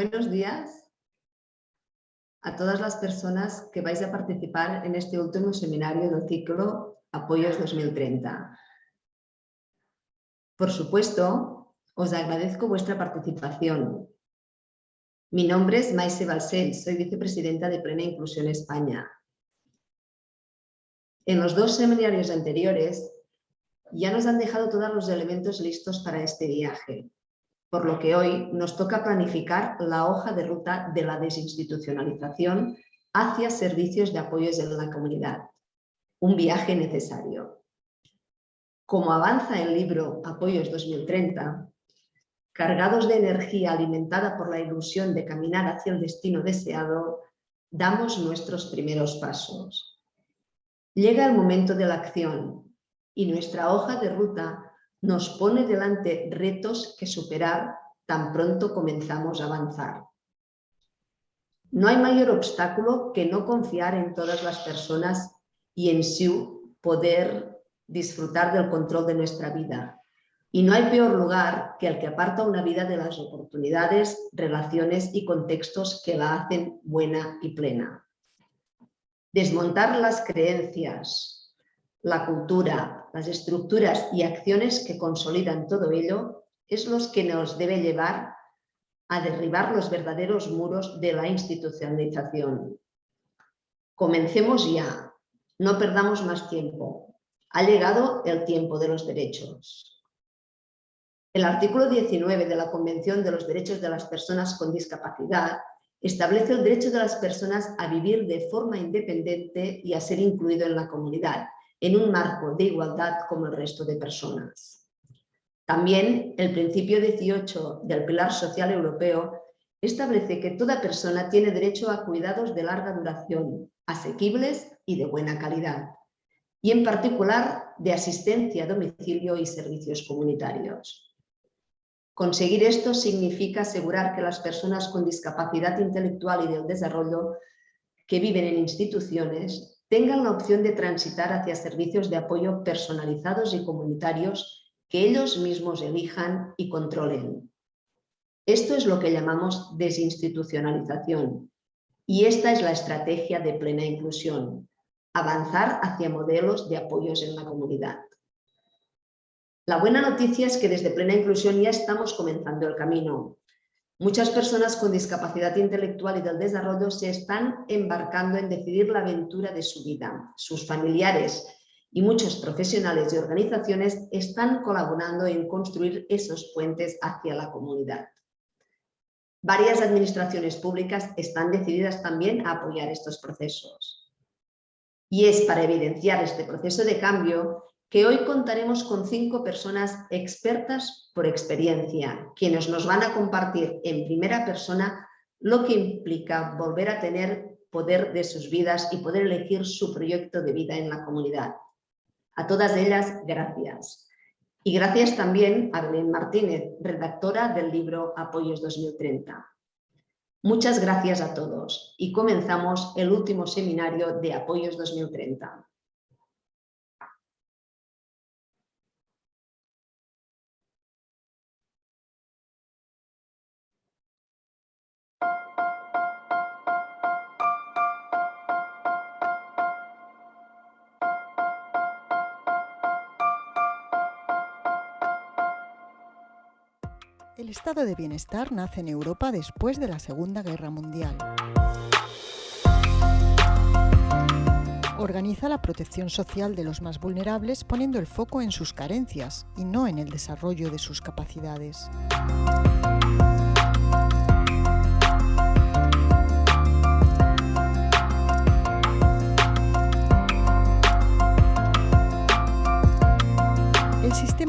Buenos días a todas las personas que vais a participar en este último seminario del ciclo Apoyos 2030. Por supuesto, os agradezco vuestra participación. Mi nombre es Maise Balsell, soy vicepresidenta de Plena Inclusión España. En los dos seminarios anteriores ya nos han dejado todos los elementos listos para este viaje por lo que hoy nos toca planificar la hoja de ruta de la desinstitucionalización hacia servicios de apoyos en la comunidad. Un viaje necesario. Como avanza el libro Apoyos 2030, cargados de energía alimentada por la ilusión de caminar hacia el destino deseado, damos nuestros primeros pasos. Llega el momento de la acción y nuestra hoja de ruta nos pone delante retos que superar tan pronto comenzamos a avanzar. No hay mayor obstáculo que no confiar en todas las personas y en su poder disfrutar del control de nuestra vida. Y no hay peor lugar que el que aparta una vida de las oportunidades, relaciones y contextos que la hacen buena y plena. Desmontar las creencias, la cultura, las estructuras y acciones que consolidan todo ello es los que nos debe llevar a derribar los verdaderos muros de la institucionalización. Comencemos ya, no perdamos más tiempo. Ha llegado el tiempo de los derechos. El artículo 19 de la Convención de los Derechos de las Personas con Discapacidad establece el derecho de las personas a vivir de forma independiente y a ser incluido en la comunidad, en un marco de igualdad como el resto de personas. También el principio 18 del Pilar Social Europeo establece que toda persona tiene derecho a cuidados de larga duración, asequibles y de buena calidad, y en particular de asistencia a domicilio y servicios comunitarios. Conseguir esto significa asegurar que las personas con discapacidad intelectual y del desarrollo que viven en instituciones tengan la opción de transitar hacia servicios de apoyo personalizados y comunitarios que ellos mismos elijan y controlen. Esto es lo que llamamos desinstitucionalización y esta es la estrategia de plena inclusión, avanzar hacia modelos de apoyos en la comunidad. La buena noticia es que desde plena inclusión ya estamos comenzando el camino Muchas personas con discapacidad intelectual y del desarrollo se están embarcando en decidir la aventura de su vida. Sus familiares y muchos profesionales y organizaciones están colaborando en construir esos puentes hacia la comunidad. Varias administraciones públicas están decididas también a apoyar estos procesos. Y es para evidenciar este proceso de cambio que hoy contaremos con cinco personas expertas por experiencia, quienes nos van a compartir en primera persona lo que implica volver a tener poder de sus vidas y poder elegir su proyecto de vida en la comunidad. A todas ellas, gracias. Y gracias también a Belén Martínez, redactora del libro Apoyos 2030. Muchas gracias a todos y comenzamos el último seminario de Apoyos 2030. Estado de bienestar nace en Europa después de la Segunda Guerra Mundial. Organiza la protección social de los más vulnerables poniendo el foco en sus carencias y no en el desarrollo de sus capacidades.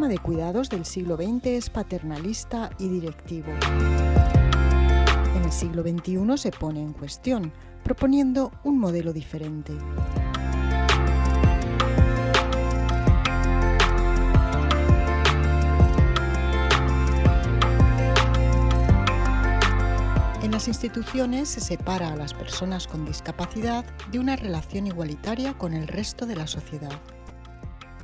De cuidados del siglo XX es paternalista y directivo. En el siglo XXI se pone en cuestión, proponiendo un modelo diferente. En las instituciones se separa a las personas con discapacidad de una relación igualitaria con el resto de la sociedad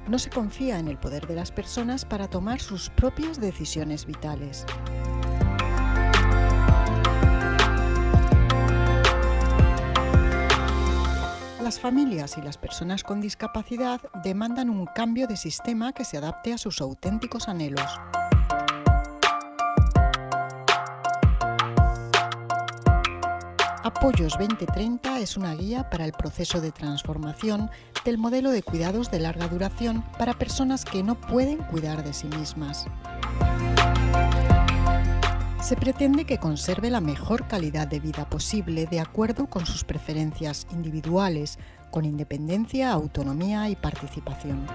no se confía en el poder de las personas para tomar sus propias decisiones vitales. Las familias y las personas con discapacidad demandan un cambio de sistema que se adapte a sus auténticos anhelos. Apoyos 2030 es una guía para el proceso de transformación del modelo de cuidados de larga duración para personas que no pueden cuidar de sí mismas. Se pretende que conserve la mejor calidad de vida posible de acuerdo con sus preferencias individuales, con independencia, autonomía y participación.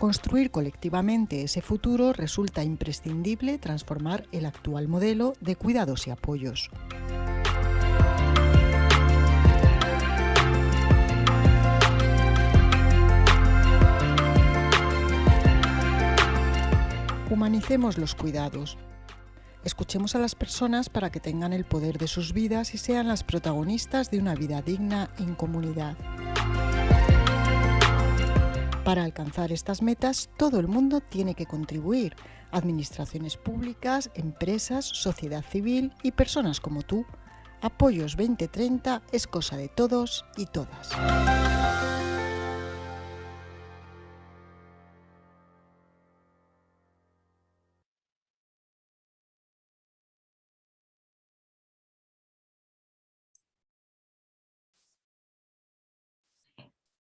Construir colectivamente ese futuro resulta imprescindible transformar el actual modelo de cuidados y apoyos. Humanicemos los cuidados. Escuchemos a las personas para que tengan el poder de sus vidas y sean las protagonistas de una vida digna en comunidad. Para alcanzar estas metas, todo el mundo tiene que contribuir, administraciones públicas, empresas, sociedad civil y personas como tú. Apoyos 2030 es cosa de todos y todas.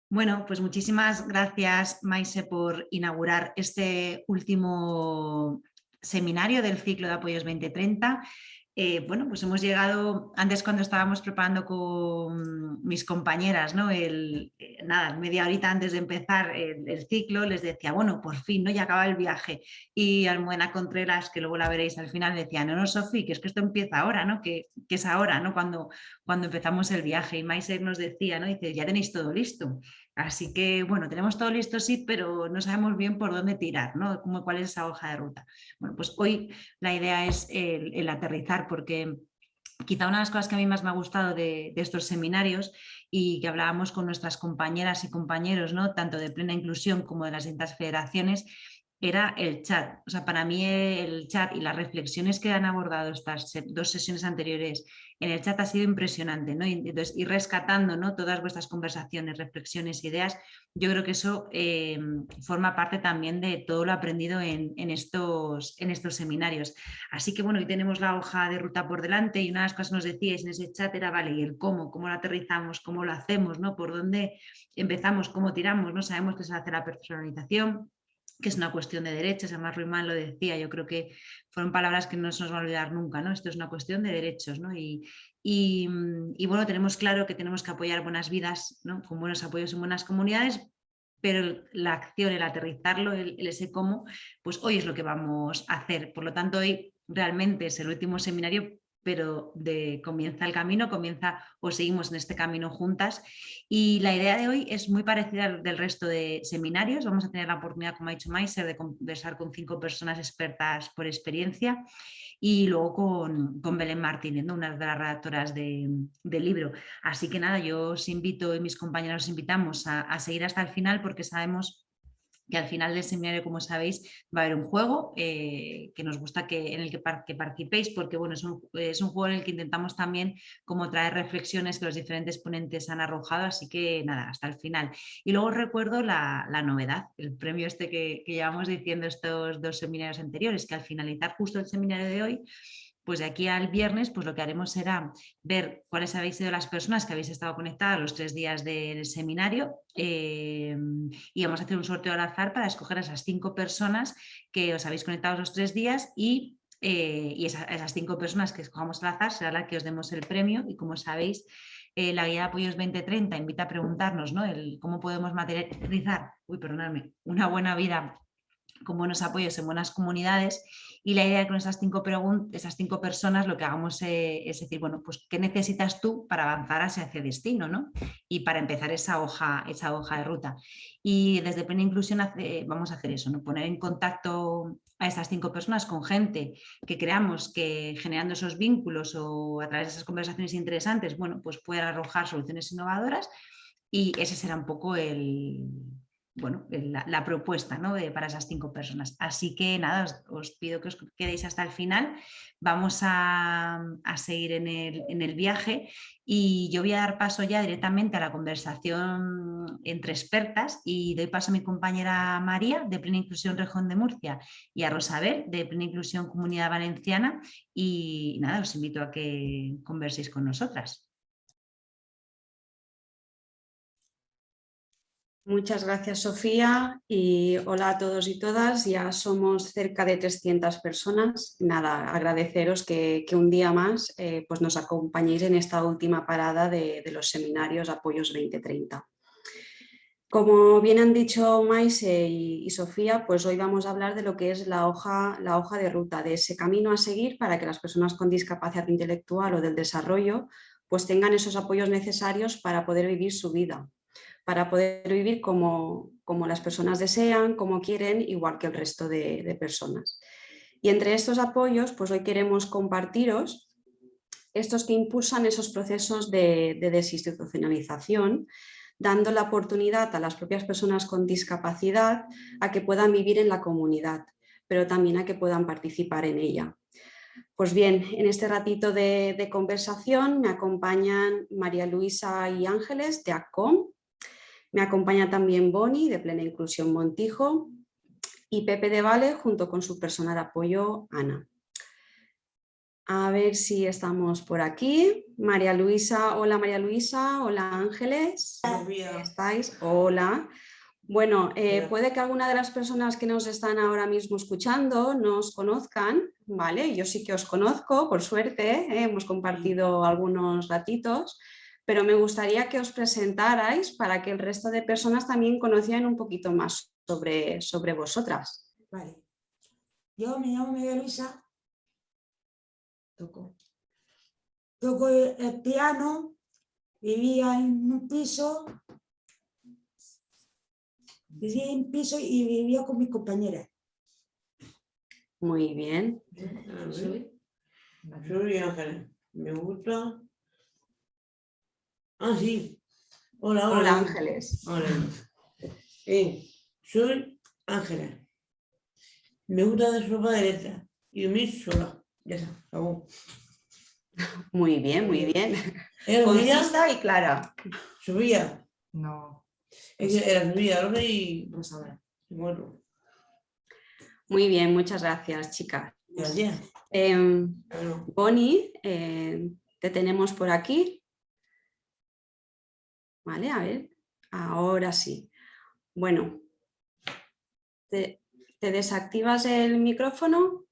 Bueno, pues muchísimas gracias, Maise, por inaugurar este último seminario del ciclo de apoyos 2030. Eh, bueno, pues hemos llegado, antes cuando estábamos preparando con mis compañeras, ¿no? El, eh, nada, media horita antes de empezar el, ciclo, les decía, bueno, por fin, ¿no? Ya acaba el viaje. Y Almudena Contreras, que luego la veréis al final, decía, no, no, Sofi, que es que esto empieza ahora, ¿no? Que, que, es ahora, ¿no? Cuando, cuando empezamos el viaje. Y Maiser nos decía, ¿no? Dice, ya tenéis todo listo. Así que, bueno, tenemos todo listo, sí, pero no sabemos bien por dónde tirar, ¿no? Como, ¿Cuál es esa hoja de ruta? Bueno, pues hoy la idea es el, aterrizar, porque quizá una de las cosas que a mí más me ha gustado de, estos seminarios y que hablábamos con nuestras compañeras y compañeros, ¿no? tanto de plena inclusión como de las distintas federaciones, era el chat. O sea, para mí el chat y las reflexiones que han abordado estas dos sesiones anteriores en el chat ha sido impresionante, ¿no? Y, entonces, ir rescatando ¿no? todas vuestras conversaciones, reflexiones, ideas, yo creo que eso eh, forma parte también de todo lo aprendido en, estos, en estos seminarios. Así que bueno, hoy tenemos la hoja de ruta por delante y una de las cosas que nos decíais en ese chat era, vale, y el cómo, cómo lo aterrizamos, cómo lo hacemos, ¿no? Por dónde empezamos, cómo tiramos, ¿no? Sabemos que se hace la personalización, que es una cuestión de derechos, además Ruimán lo decía, yo creo que fueron palabras que no se nos va a olvidar nunca, ¿no? Esto es una cuestión de derechos, ¿no? Y, y, bueno, tenemos claro que tenemos que apoyar buenas vidas, ¿no? Con buenos apoyos en buenas comunidades, pero la acción, el aterrizarlo, el, el, ese cómo, pues hoy es lo que vamos a hacer. Por lo tanto, hoy realmente es el último seminario pero de, comienza el camino, comienza o seguimos en este camino juntas. Y la idea de hoy es muy parecida al del resto de seminarios. Vamos a tener la oportunidad, como ha dicho Maiser, de conversar con cinco personas expertas por experiencia y luego con, Belén Martínez, una de las redactoras del libro. Así que nada, yo os invito y mis compañeros os invitamos a, a seguir hasta el final porque sabemos que al final del seminario, como sabéis, va a haber un juego eh, que nos gusta que, en el que, participéis, porque bueno, es un, es un, juego en el que intentamos también como traer reflexiones que los diferentes ponentes han arrojado, así que nada, hasta el final. Y luego recuerdo la, la novedad, el premio este que, que llevamos diciendo estos dos seminarios anteriores, que al finalizar justo el seminario de hoy, pues de aquí al viernes pues lo que haremos será ver cuáles habéis sido las personas que habéis estado conectadas los tres días del seminario eh, y vamos a hacer un sorteo al azar para escoger a esas cinco personas que os habéis conectado los tres días y, eh, esas cinco personas que escojamos al azar será la que os demos el premio. Y como sabéis eh, la guía de apoyos 2030 invita a preguntarnos ¿no? el, cómo podemos materializar uy, perdonadme, una buena vida con buenos apoyos en buenas comunidades y la idea de con esas cinco, esas cinco personas lo que hagamos eh, es decir, bueno, pues ¿qué necesitas tú para avanzar hacia ese destino? ¿no? Y para empezar esa hoja, esa hoja de ruta. Y desde Plena Inclusión vamos a hacer eso, ¿no? poner en contacto a estas cinco personas con gente que creamos que generando esos vínculos o a través de esas conversaciones interesantes, bueno, pues puedan arrojar soluciones innovadoras y ese será un poco el, bueno, la, la propuesta ¿no? para esas cinco personas. Así que nada, os, pido que os quedéis hasta el final. Vamos a, a seguir en el, en el, viaje y yo voy a dar paso ya directamente a la conversación entre expertas y doy paso a mi compañera María de Plena Inclusión Región de Murcia y a Rosabel de Plena Inclusión Comunidad Valenciana y nada, os invito a que converséis con nosotras. Muchas gracias, Sofía, y hola a todos y todas. Ya somos cerca de 300 personas. Nada, agradeceros que, un día más eh, pues nos acompañéis en esta última parada de, de, los seminarios Apoyos 2030. Como bien han dicho Maise y, y, Sofía, pues hoy vamos a hablar de lo que es la hoja, la hoja de ruta, de ese camino a seguir para que las personas con discapacidad intelectual o del desarrollo pues tengan esos apoyos necesarios para poder vivir su vida, para poder vivir como, como, las personas desean, como quieren, igual que el resto de, personas. Y entre estos apoyos, pues hoy queremos compartiros estos que impulsan esos procesos de, de desinstitucionalización, dando la oportunidad a las propias personas con discapacidad a que puedan vivir en la comunidad, pero también a que puedan participar en ella. Pues bien, en este ratito de, de conversación me acompañan María Luisa y Ángeles de ACOM, me acompaña también Boni, de Plena Inclusión Montijo, y Pepe de Vale, junto con su persona de apoyo, Ana. A ver si estamos por aquí. María Luisa, hola María Luisa, hola Ángeles. ¿Estáis? Hola. Bueno, eh, puede que alguna de las personas que nos están ahora mismo escuchando nos conozcan, ¿vale? Yo sí que os conozco, por suerte, ¿eh? hemos compartido algunos ratitos, pero me gustaría que os presentarais para que el resto de personas también conocieran un poquito más sobre, sobre vosotras. Vale. Yo me llamo María Luisa. Toco. Toco el piano, vivía en un piso, vivía en un piso y vivía con mi compañera. Muy bien. Soy Ángel. Me gusta Ah, sí. Hola, hola. Hola, Ángeles. Hola. Eh, soy Ángela. Me gusta de sopa de letra y dormir sola. Ya está, acabó. Muy bien, muy bien. ¿Era Concisa y clara. Subía. No. Es que era subía, ahora y... Sabrá. Bueno. Muy bien, muchas gracias, chicas. Gracias. Eh, Bueno. Bonnie, eh, te tenemos por aquí. Vale, a ver, ahora sí. Bueno, te, desactivas el micrófono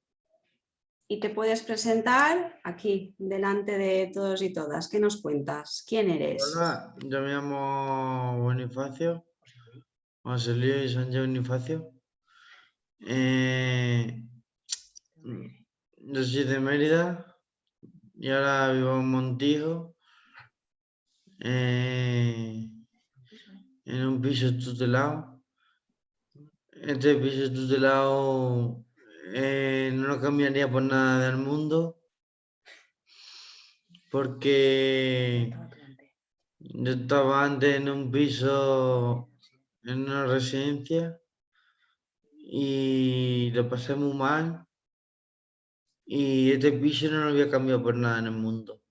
y te puedes presentar aquí, delante de todos y todas. ¿Qué nos cuentas? ¿Quién eres? Hola, yo me llamo Bonifacio, José Luis Sánchez Bonifacio. Eh, yo soy de Mérida y ahora vivo en Montijo. Eh, en un piso tutelado. Este piso tutelado eh, no lo cambiaría por nada del mundo. Porque yo estaba antes en un piso, en una residencia, y lo pasé muy mal. Y este piso no lo había cambiado por nada en el mundo.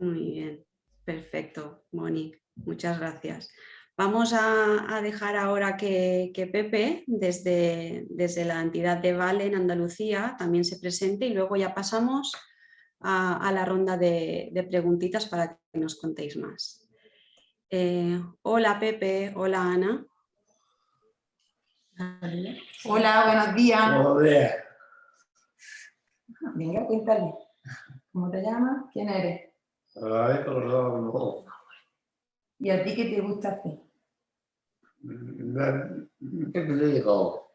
Muy bien, perfecto, Moni, muchas gracias. Vamos a, a dejar ahora que, que Pepe, desde, desde, la entidad de Vale en Andalucía, también se presente y luego ya pasamos a, a la ronda de, de, preguntitas para que nos contéis más. Eh, hola Pepe, hola Ana. Hola, buenos días. Buenos días. Venga, cuéntale. ¿Cómo te llamas? ¿Quién eres? Ay, colorado, no. ¿Y a ti qué te gusta hacer? ¿Qué te digo?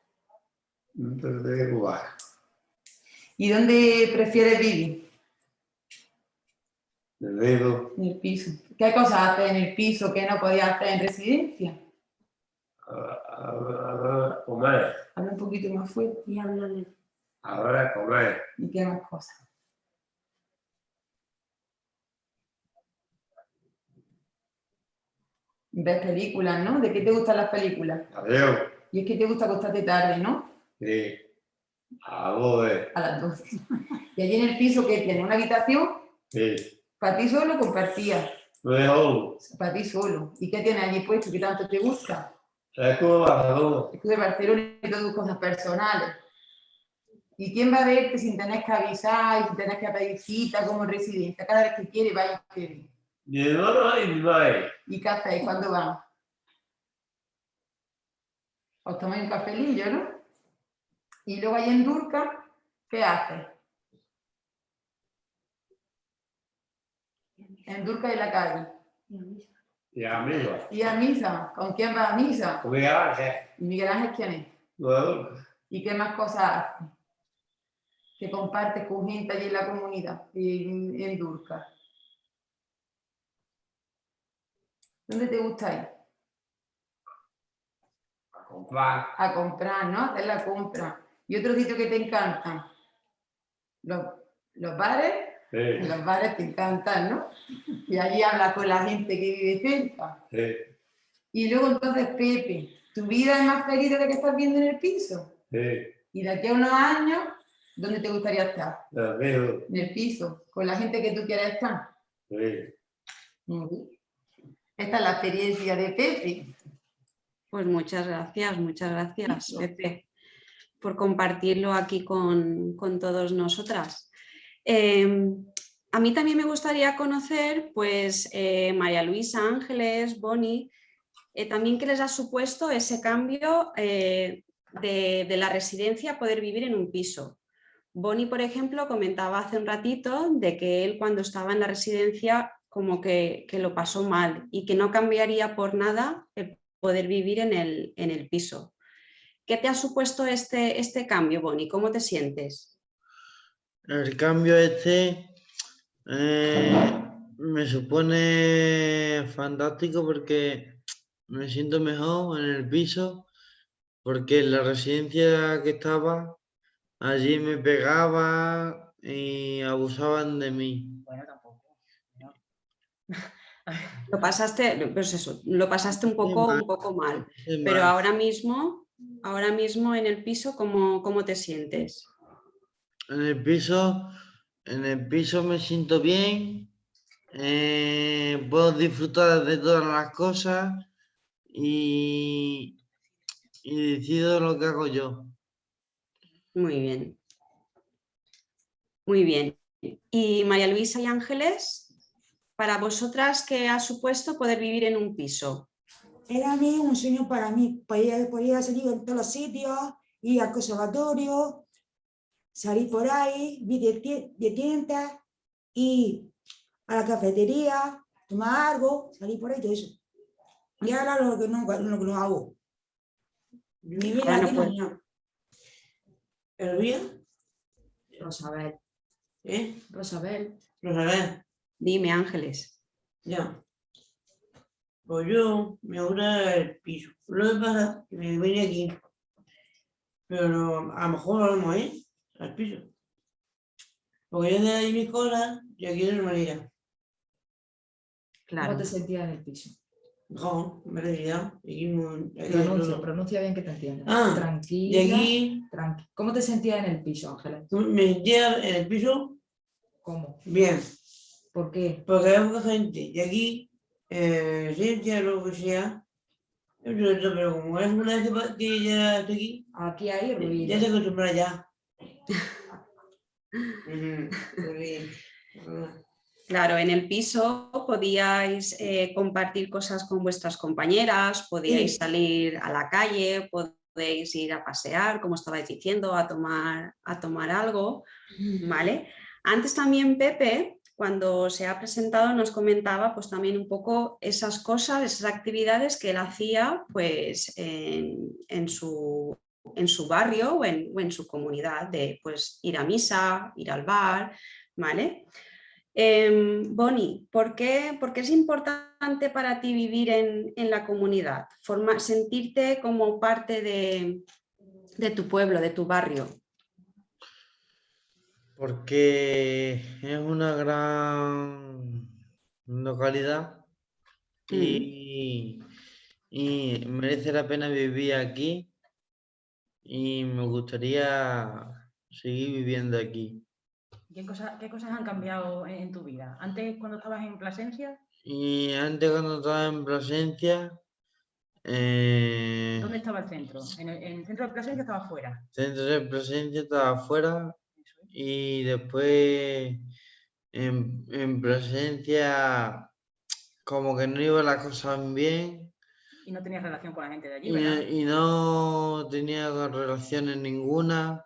Te digo, ¿Y dónde prefieres vivir? En el En el piso. ¿Qué cosas haces en el piso que no podías hacer en residencia? Ahora comer. Habla un poquito más fuerte y háblale. Ahora comer. ¿Y qué más cosas? Ves películas, ¿no? ¿De qué te gustan las películas? Adiós. Y es que te gusta acostarte tarde, ¿no? Sí. A vos, eh. A las 12. Y allí en el piso que tiene una habitación, Sí. para ti solo compartías, Lo para ti solo. ¿Y qué tienes allí puesto que tanto te gusta? ¿Sabes cómo va todo? Es que de Barcelona y todas tus cosas personales. ¿Y quién va a verte sin tener que avisar y sin tener que pedir cita como residencia? Cada vez que quiere, vaya y quiere. Ni hermano ni mi madre. ¿Y qué hacéis? ¿Cuándo van? Os tomáis un cafelillo, ¿no? Y luego ahí en Durca, ¿qué haces? En Durca y la calle. Y amigos. ¿Y a misa? ¿Con quién vas a misa? Como que avance. ¿Y Miguel Ángel quién es? ¿Y qué más cosas haces? Que compartes con gente allí en la comunidad, en, en Durca. ¿Dónde te gusta ir? A comprar. a comprar, ¿no? Hacer la compra. ¿Y otro sitio que te encanta? Los, los bares, Sí. los bares te encantan, ¿no? Y allí hablas con la gente que vive cerca. Sí. Y luego entonces, Pepe, ¿tu vida es más feliz de la que estás viendo en el piso? Sí. Y de aquí a unos años, ¿dónde te gustaría estar? En el piso, con la gente que tú quieras estar. Sí. Ujú. Esta es la experiencia de Pepe. Pues muchas gracias, muchas gracias, Pepe, por compartirlo aquí con, con todos nosotras. Eh, a mí también me gustaría conocer, pues, eh, María Luisa, Ángeles, Bonnie, eh, también qué les ha supuesto ese cambio eh, de, de la residencia a poder vivir en un piso. Bonnie, por ejemplo, comentaba hace un ratito de que él cuando estaba en la residencia como que, que lo pasó mal y que no cambiaría por nada el poder vivir en el, en el piso. ¿Qué te ha supuesto este, este cambio, Bonnie? ¿Cómo te sientes? El cambio este eh, me supone fantástico porque me siento mejor en el piso, porque en la residencia que estaba, allí me pegaba y abusaban de mí. Bueno, tampoco. Lo pasaste, pues eso, lo pasaste un poco, un poco mal, pero ahora mismo, ahora mismo en el piso, ¿cómo, cómo te sientes? En el piso, en el piso me siento bien, eh, puedo disfrutar de todas las cosas y, y decido lo que hago yo. Muy bien. Muy bien. Y María Luisa y Ángeles, para vosotras, ¿qué ha supuesto poder vivir en un piso? Era a mí un sueño para mí, podía, podía salir en todos los sitios, ir al conservatorio, salir por ahí, ir de, de tiendas, ir a la cafetería, tomar algo, salir por ahí, todo eso. Y ahora lo que no, lo que no hago. Ni bien Ahora no aquí, mañana. ¿Elvira? Rosabel. ¿Eh? Rosabel. Rosabel. Dime, Ángeles. Ya. Pues yo me gusta el piso. Lo que pasa es que me vine aquí. Pero a lo mejor vamos, ¿eh? Al piso. Porque yo de ahí mis cosas y aquí de normalidad. Claro. ¿Cómo te sentías en el piso? No, me realidad. Aquí aquí Pronuncia, pronuncia bien que te entiendas. Ah, Tranquila. Y aquí tranqui- ¿Cómo te sentías en el piso, Ángeles? me sentía en el piso ¿Cómo? bien. ¿Por qué? Porque hay poca gente. Y aquí, eh, ciencia, lo que sea. Pero como es una vez que ya estoy aquí, Aquí hay Ya ruido. se acostumbra ya. Ujú, muy bien. Claro, en el piso podíais eh, compartir cosas con vuestras compañeras, podíais Sí. salir a la calle, podéis ir a pasear, como estabais diciendo, a tomar, a tomar algo, ¿vale? Antes también Pepe, cuando se ha presentado, nos comentaba pues también un poco esas cosas, esas actividades que él hacía pues en, su, en su barrio o en, su comunidad, de pues ir a misa, ir al bar, ¿vale? Em, Bonnie, ¿por qué, por qué es importante para ti vivir en, en la comunidad? Forma- sentirte como parte de, de tu pueblo, de tu barrio. Porque es una gran localidad y, y merece la pena vivir aquí y me gustaría seguir viviendo aquí. ¿Qué, cosa- qué cosas han cambiado en, tu vida? Antes, cuando estabas en Plasencia, Y antes cuando estaba en Plasencia, eh, ¿dónde estaba el centro? ¿En el, en el centro de Plasencia estaba fuera? centro de Plasencia estaba afuera y después en, en Plasencia como que no iba las cosas bien Y no tenías relación con la gente de allí, y no, ¿verdad? y no tenía relaciones ninguna.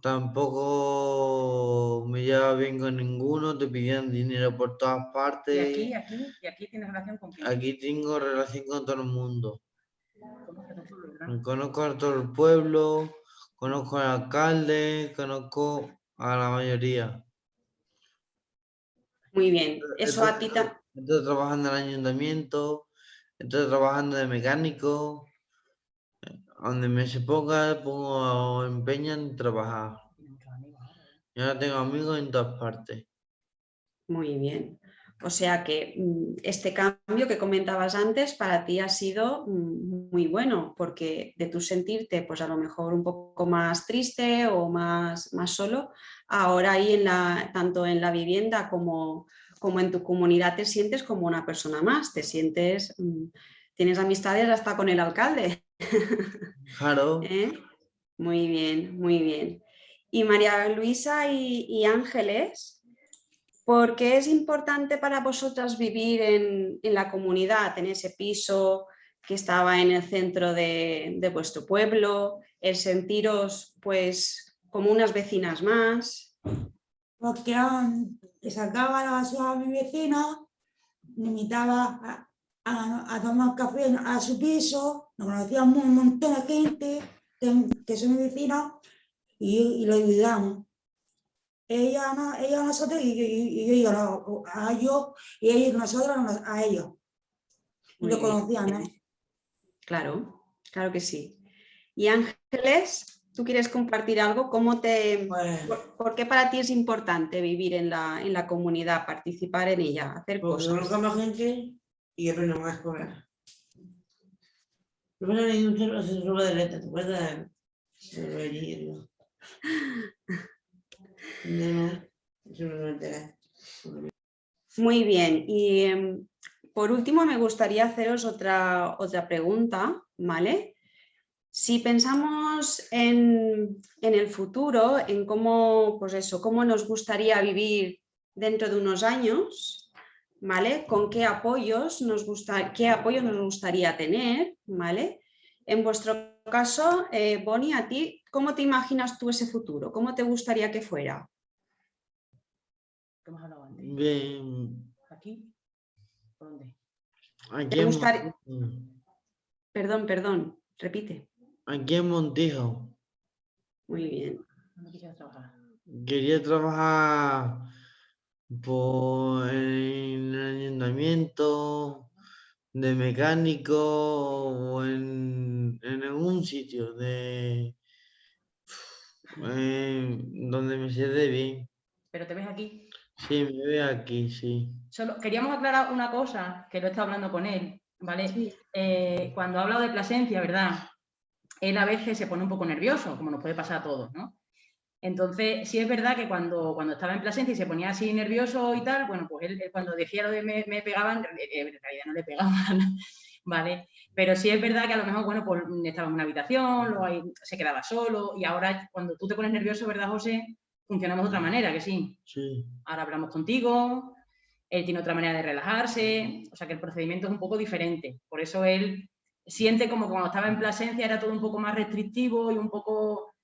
Tampoco me llevaba bien con ninguno, te pedían dinero por todas Y partes. aquí, aquí, y aquí tienes relación con quién? Aquí tengo relación con todo el mundo. Conozco a todo el pueblo, conozco al alcalde, conozco a la mayoría. Muy bien. Eso a ti ta- Estoy trabajando en el ayuntamiento, estoy trabajando de mecánico. Donde me se ponga, pongo empeño en trabajar. Tienes muchos amigos ahora, ¿verdad? Y ahora tengo amigos en todas partes. Muy bien. O sea que mm, este cambio que comentabas antes para ti ha sido mm, muy bueno, porque de tu sentirte pues a lo mejor un poco más triste o más, más solo, ahora ahí en la, tanto en la vivienda como, como en tu comunidad te sientes como una persona más, te sientes, mm, tienes amistades hasta con el alcalde. Claro, ¿eh? Muy bien, muy bien. Y María Luisa y, y Ángeles, ¿por qué es importante para vosotras vivir en, en la comunidad, en ese piso que estaba en el centro de, de vuestro pueblo, el sentiros pues como unas vecinas más? Porque um, sacaba la basura a mi vecino, me invitaba a, a- a tomar café a su piso, nos conocíamos un montón de gente que, que son mis vecinos y, y lo ayudamos. Ella, a no- ella a nosotros y, y- y yo a- a ellos y ellos nosotros a ellos. Muy lo bien. conocíamos. Claro, claro que sí. Y Ángeles, ¿tú quieres compartir algo? ¿Cómo te, Pues, por, por qué para ti es importante vivir en la, en la comunidad, participar en ella, hacer porque cosas? más gente y aprendo más cosas. Primero leí un libro de letra, ¿te acuerdas? Muy bien. Y em, por último me gustaría haceros otra, otra pregunta, ¿vale? Si pensamos en, en el futuro, en cómo, pues eso, cómo nos gustaría vivir dentro de unos años, ¿vale? Con qué apoyos nos gusta, qué apoyos nos gustaría tener, ¿vale? En vuestro caso, eh, Bonnie, a ti, ¿cómo te imaginas tú ese futuro? ¿Cómo te gustaría que fuera? ¿Qué hemos hablado antes? bien. ¿Aquí? ¿Por dónde? Aquí en, Mon- Perdón, perdón, repite. aquí en Montijo. Muy bien. ¿Dónde quisieras trabajar? Quería trabajar por, en el ayuntamiento, de mecánico o en, en algún sitio de eh, donde me siente bien. ¿Pero te ves aquí? Sí, me veo aquí, sí. Solo queríamos aclarar una cosa, que lo he estado hablando con él, ¿vale? Eh, cuando ha hablado de Plasencia, ¿verdad? Él a veces se pone un poco nervioso, como nos puede pasar a todos, ¿no? Entonces, sí es verdad que cuando, cuando estaba en Plasencia y se ponía así nervioso y tal, bueno, pues él, él cuando decía lo de me, me pegaban, en realidad no le pegaban, ¿vale? Pero sí es verdad que a lo mejor, bueno, pues estaba en una habitación, luego ahí se quedaba solo y ahora cuando tú te pones nervioso, ¿verdad, José? Funcionamos de otra manera, que sí. Sí, ahora hablamos contigo, él tiene otra manera de relajarse, o sea que el procedimiento es un poco diferente. Por eso él siente como que cuando estaba en Plasencia era todo un poco más restrictivo y un poco,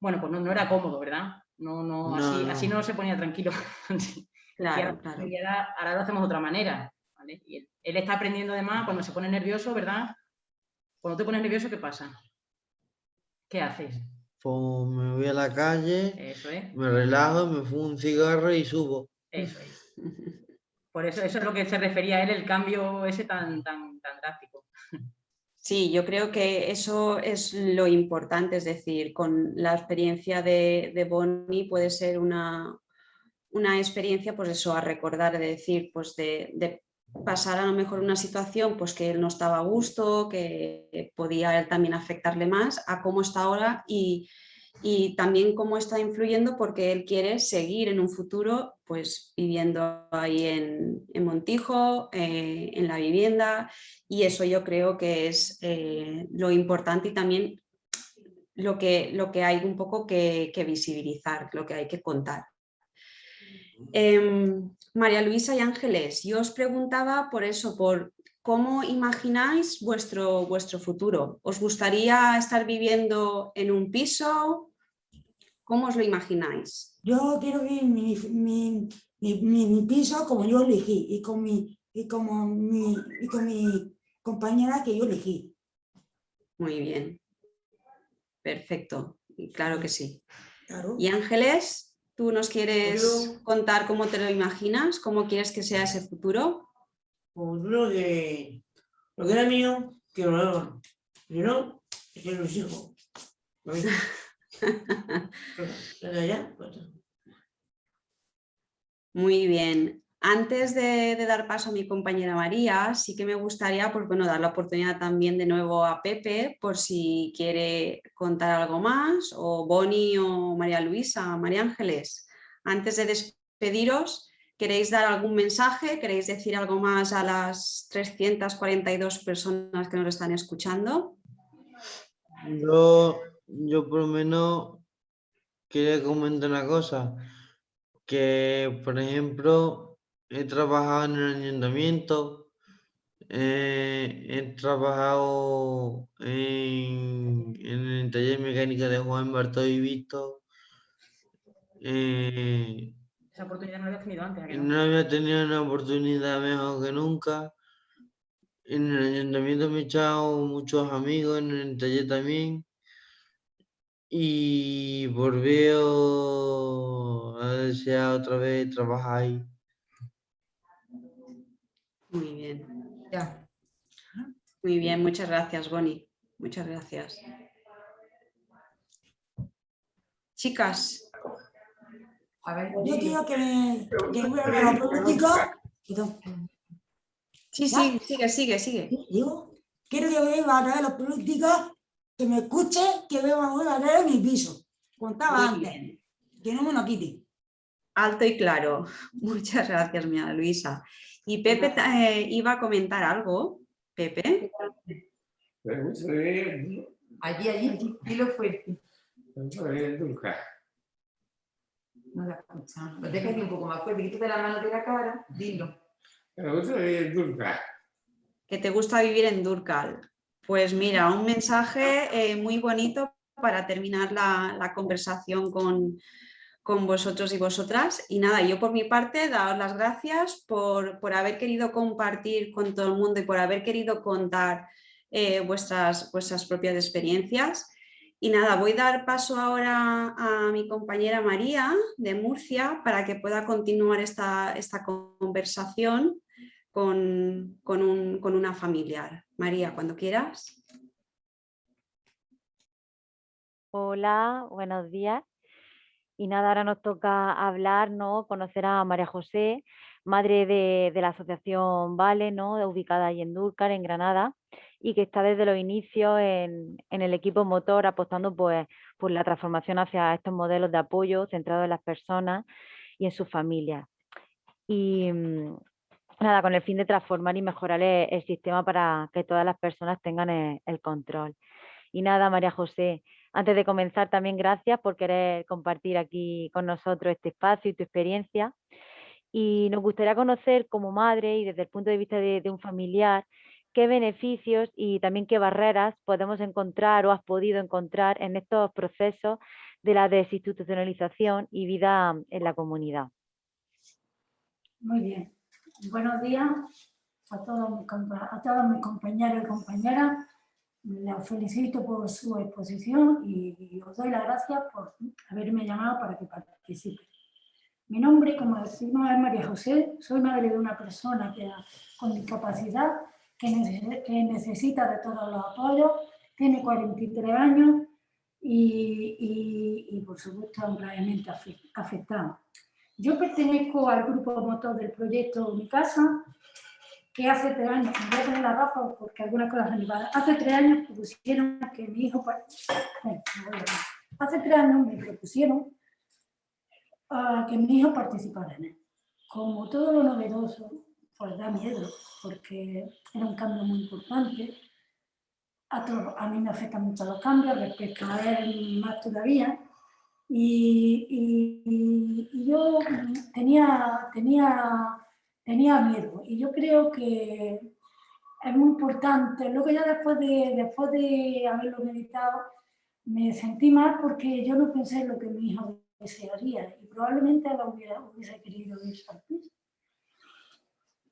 bueno, pues no, no era cómodo, ¿verdad? No, no, No, así, no. así no se ponía tranquilo. Y Claro, ahora, claro. y ahora- ahora lo hacemos de otra manera. ¿vale? Y él, él está aprendiendo además cuando se pone nervioso, ¿verdad? Cuando te pones nervioso, ¿qué pasa? ¿Qué haces? Pues me voy a la calle, Eso es. me relajo, me fumo un cigarro y subo. Eso es. Por eso, eso es lo que se refería a él, el cambio ese tan, tan, tan drástico. Sí, yo creo que eso es lo importante, es decir, con la experiencia de, de Bonnie puede ser una, una experiencia, pues eso, a recordar, de decir, pues de, de pasar a lo mejor una situación pues que él no estaba a gusto, que podía él también afectarle más a cómo está ahora y, y también cómo está influyendo porque él quiere seguir en un futuro pues viviendo ahí en, en Montijo, eh, en la vivienda y eso yo creo que es eh, lo importante y también lo que, lo que hay un poco que, que visibilizar, lo que hay que contar. María Luisa y Ángeles, yo os preguntaba por eso, por cómo imagináis vuestro, vuestro futuro. ¿Os gustaría estar viviendo en un piso? ¿Cómo os lo imagináis? Yo quiero vivir mi, mi, mi, mi- piso como yo elegí y con mi, y como mi, y con mi compañera que yo elegí. Muy bien. Perfecto. Claro que sí. Claro. Y Ángeles, ¿tú nos quieres Yo- contar cómo te lo imaginas? ¿Cómo quieres que sea ese futuro? Pues lo que, lo que era mío, que lo hagan. Si no, que ya, pues, Muy bien. Antes de, dar paso a mi compañera María, sí que me gustaría pues, bueno, dar la oportunidad también de nuevo a Pepe por si quiere contar algo más, o Bonnie o María Luisa, María Ángeles. Antes de despediros, ¿queréis dar algún mensaje? ¿Queréis decir algo más a las 342 personas que nos están escuchando? Yo, yo por lo menos quería comentar una cosa, que por ejemplo he trabajado en el ayuntamiento, eh, he trabajado en, en el taller mecánico de Juan Bartolo y Víctor, eh, Esa oportunidad no la habías tenido antes. ¿a que y no? no había tenido una oportunidad mejor que nunca. En el ayuntamiento me he echado muchos amigos, en el taller también. Y volveo a desear otra vez trabajar ahí. Muy bien. Ya. Muy bien, muchas gracias, Bonnie. Muchas gracias. Chicas, A ver, Yo quiero que me sí, sí, sigue, sigue, sigue. digo, quiero que vuelva a traer la política, que me escuche, que vuelva a traer mi piso. Contaba Muy antes, bien. que no me lo quite. Alto y claro. Muchas gracias, mi Luisa. Y Pepe eh, iba a comentar algo. Pepe. Ir allí, allí, dilo fuerte. No la escuchamos. Pues déjate un poco más fuerte, quítate la mano de la cara, dilo. Me gustaría ir a Durca. que te gusta vivir en Durcal. Pues mira, un mensaje eh, muy bonito para terminar la, la conversación con, con vosotros y vosotras. Y nada, yo por mi parte, daros las gracias por, por haber querido compartir con todo el mundo y por haber querido contar eh, vuestras, vuestras propias experiencias. Y nada, voy a dar paso ahora a mi compañera María de Murcia para que pueda continuar esta, esta conversación con, con un- con una familiar. María, cuando quieras. Hola, buenos días. Y nada, ahora nos toca hablar, ¿no? Conocer a María José, madre de, de la asociación Vale, ¿no? Ubicada ahí en Dúrcal, en Granada, y que está desde los inicios en, en el equipo motor apostando pues, por la transformación hacia estos modelos de apoyo centrados en las personas y en sus familias. Y mm, nada, con el fin de transformar y mejorar el, sistema para que todas las personas tengan el control. Y nada, María José, antes de comenzar, también gracias por querer compartir aquí con nosotros este espacio y tu experiencia. Y nos gustaría conocer como madre y desde el punto de vista de, un familiar, qué beneficios y también qué barreras podemos encontrar o has podido encontrar en estos procesos de la desinstitucionalización y vida en la comunidad. Muy bien. Buenos días a todos mis compañeros y compañeras. Les felicito por su exposición y, os doy las gracias por haberme llamado para que participe. Mi nombre, como decimos, es María José. Soy madre de una persona que, con discapacidad que, nece- que necesita de todos los apoyos. Tiene 43 años y, y- y, por supuesto, gravemente afe- afectada. Yo pertenezco al grupo motor del proyecto Mi Casa que hace tres años, me voy a poner la Rafa porque algunas cosas iguales, hace tres años propusieron que mi hijo, pa- bueno, hace tres años me propusieron ah, que mi hijo participara en él. Como todo lo novedoso, pues da miedo, porque era un cambio muy importante. A, todos- a mí me afectan mucho los cambios, respecto a él más todavía. Y, y- y yo tenía, tenía, tenía miedo. Y yo creo que es muy importante. Luego ya después de, después de haberlo meditado, me sentí mal porque yo no pensé en lo que mi hijo desearía y probablemente él hubiera, hubiese querido al piso.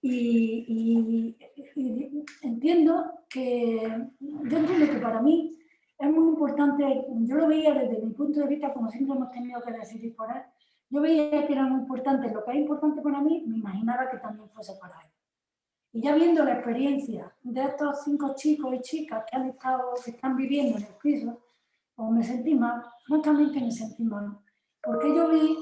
Y, y- y entiendo que, yo entiendo que para mí es muy importante, yo lo veía desde mi punto de vista, como siempre hemos tenido que decidir por él, yo veía que era muy importante, lo que es importante para mí, me imaginaba que también fuese para él. Y ya viendo la experiencia de estos cinco chicos y chicas que han estado, que están viviendo en el piso, pues me sentí mal, francamente me sentí mal, porque yo vi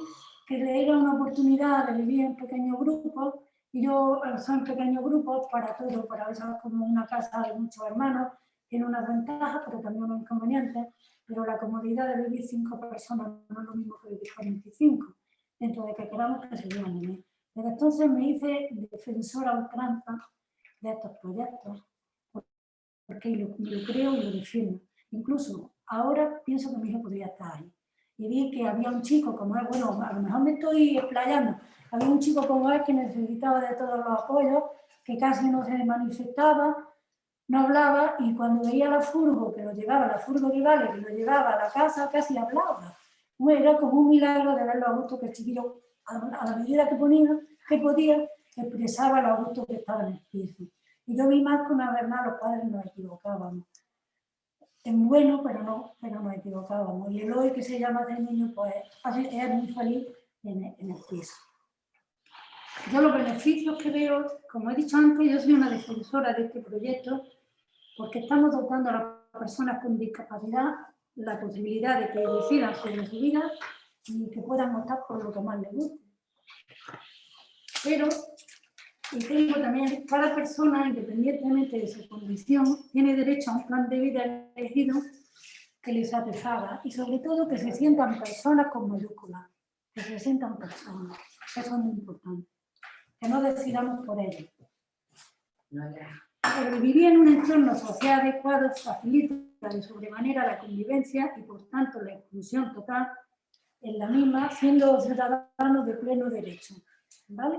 que le era una oportunidad de vivir en pequeños grupos, y yo son pequeños grupos para todo, para eso es como una casa de muchos hermanos, tiene unas ventajas, pero también unos inconvenientes, pero la comodidad de vivir cinco personas no es lo mismo que vivir 45, dentro de que queramos que se vivan en él. Desde entonces me hice defensora ultranza de estos proyectos, porque lo, creo y lo defiendo. Incluso ahora pienso que mi hijo podría estar ahí. Y vi que había un chico como él, bueno, a lo mejor me estoy explayando, había un chico como él que necesitaba de todos los apoyos, que casi no se manifestaba, no hablaba y cuando veía la furgo que lo llevaba, la furgo de Vale, que lo llevaba a la casa, casi hablaba. Era como un milagro de verlo a gusto que el chiquillo, a la medida que ponía, que podía, expresaba lo a gusto que estaba en el piso. Y yo vi más que una verdad, los padres nos equivocábamos. En bueno, pero no, pero nos equivocábamos. Y el hoy que se llama de niño, pues es muy feliz en el, en el piso. Yo los beneficios que veo, como he dicho antes, yo soy una defensora de este proyecto porque estamos dotando a las personas con discapacidad la posibilidad de que decidan sobre su vida y que puedan optar por lo que más les guste. Pero, y tengo también, cada persona, independientemente de su condición, tiene derecho a un plan de vida elegido que les satisfaga y sobre todo que se sientan personas con mayúsculas, que se sientan personas. Eso es muy importante. Que no decidamos por ellos. El vivir en un entorno social adecuado facilita de sobremanera la convivencia y por tanto la inclusión total en la misma, siendo ciudadanos de pleno derecho. ¿Vale?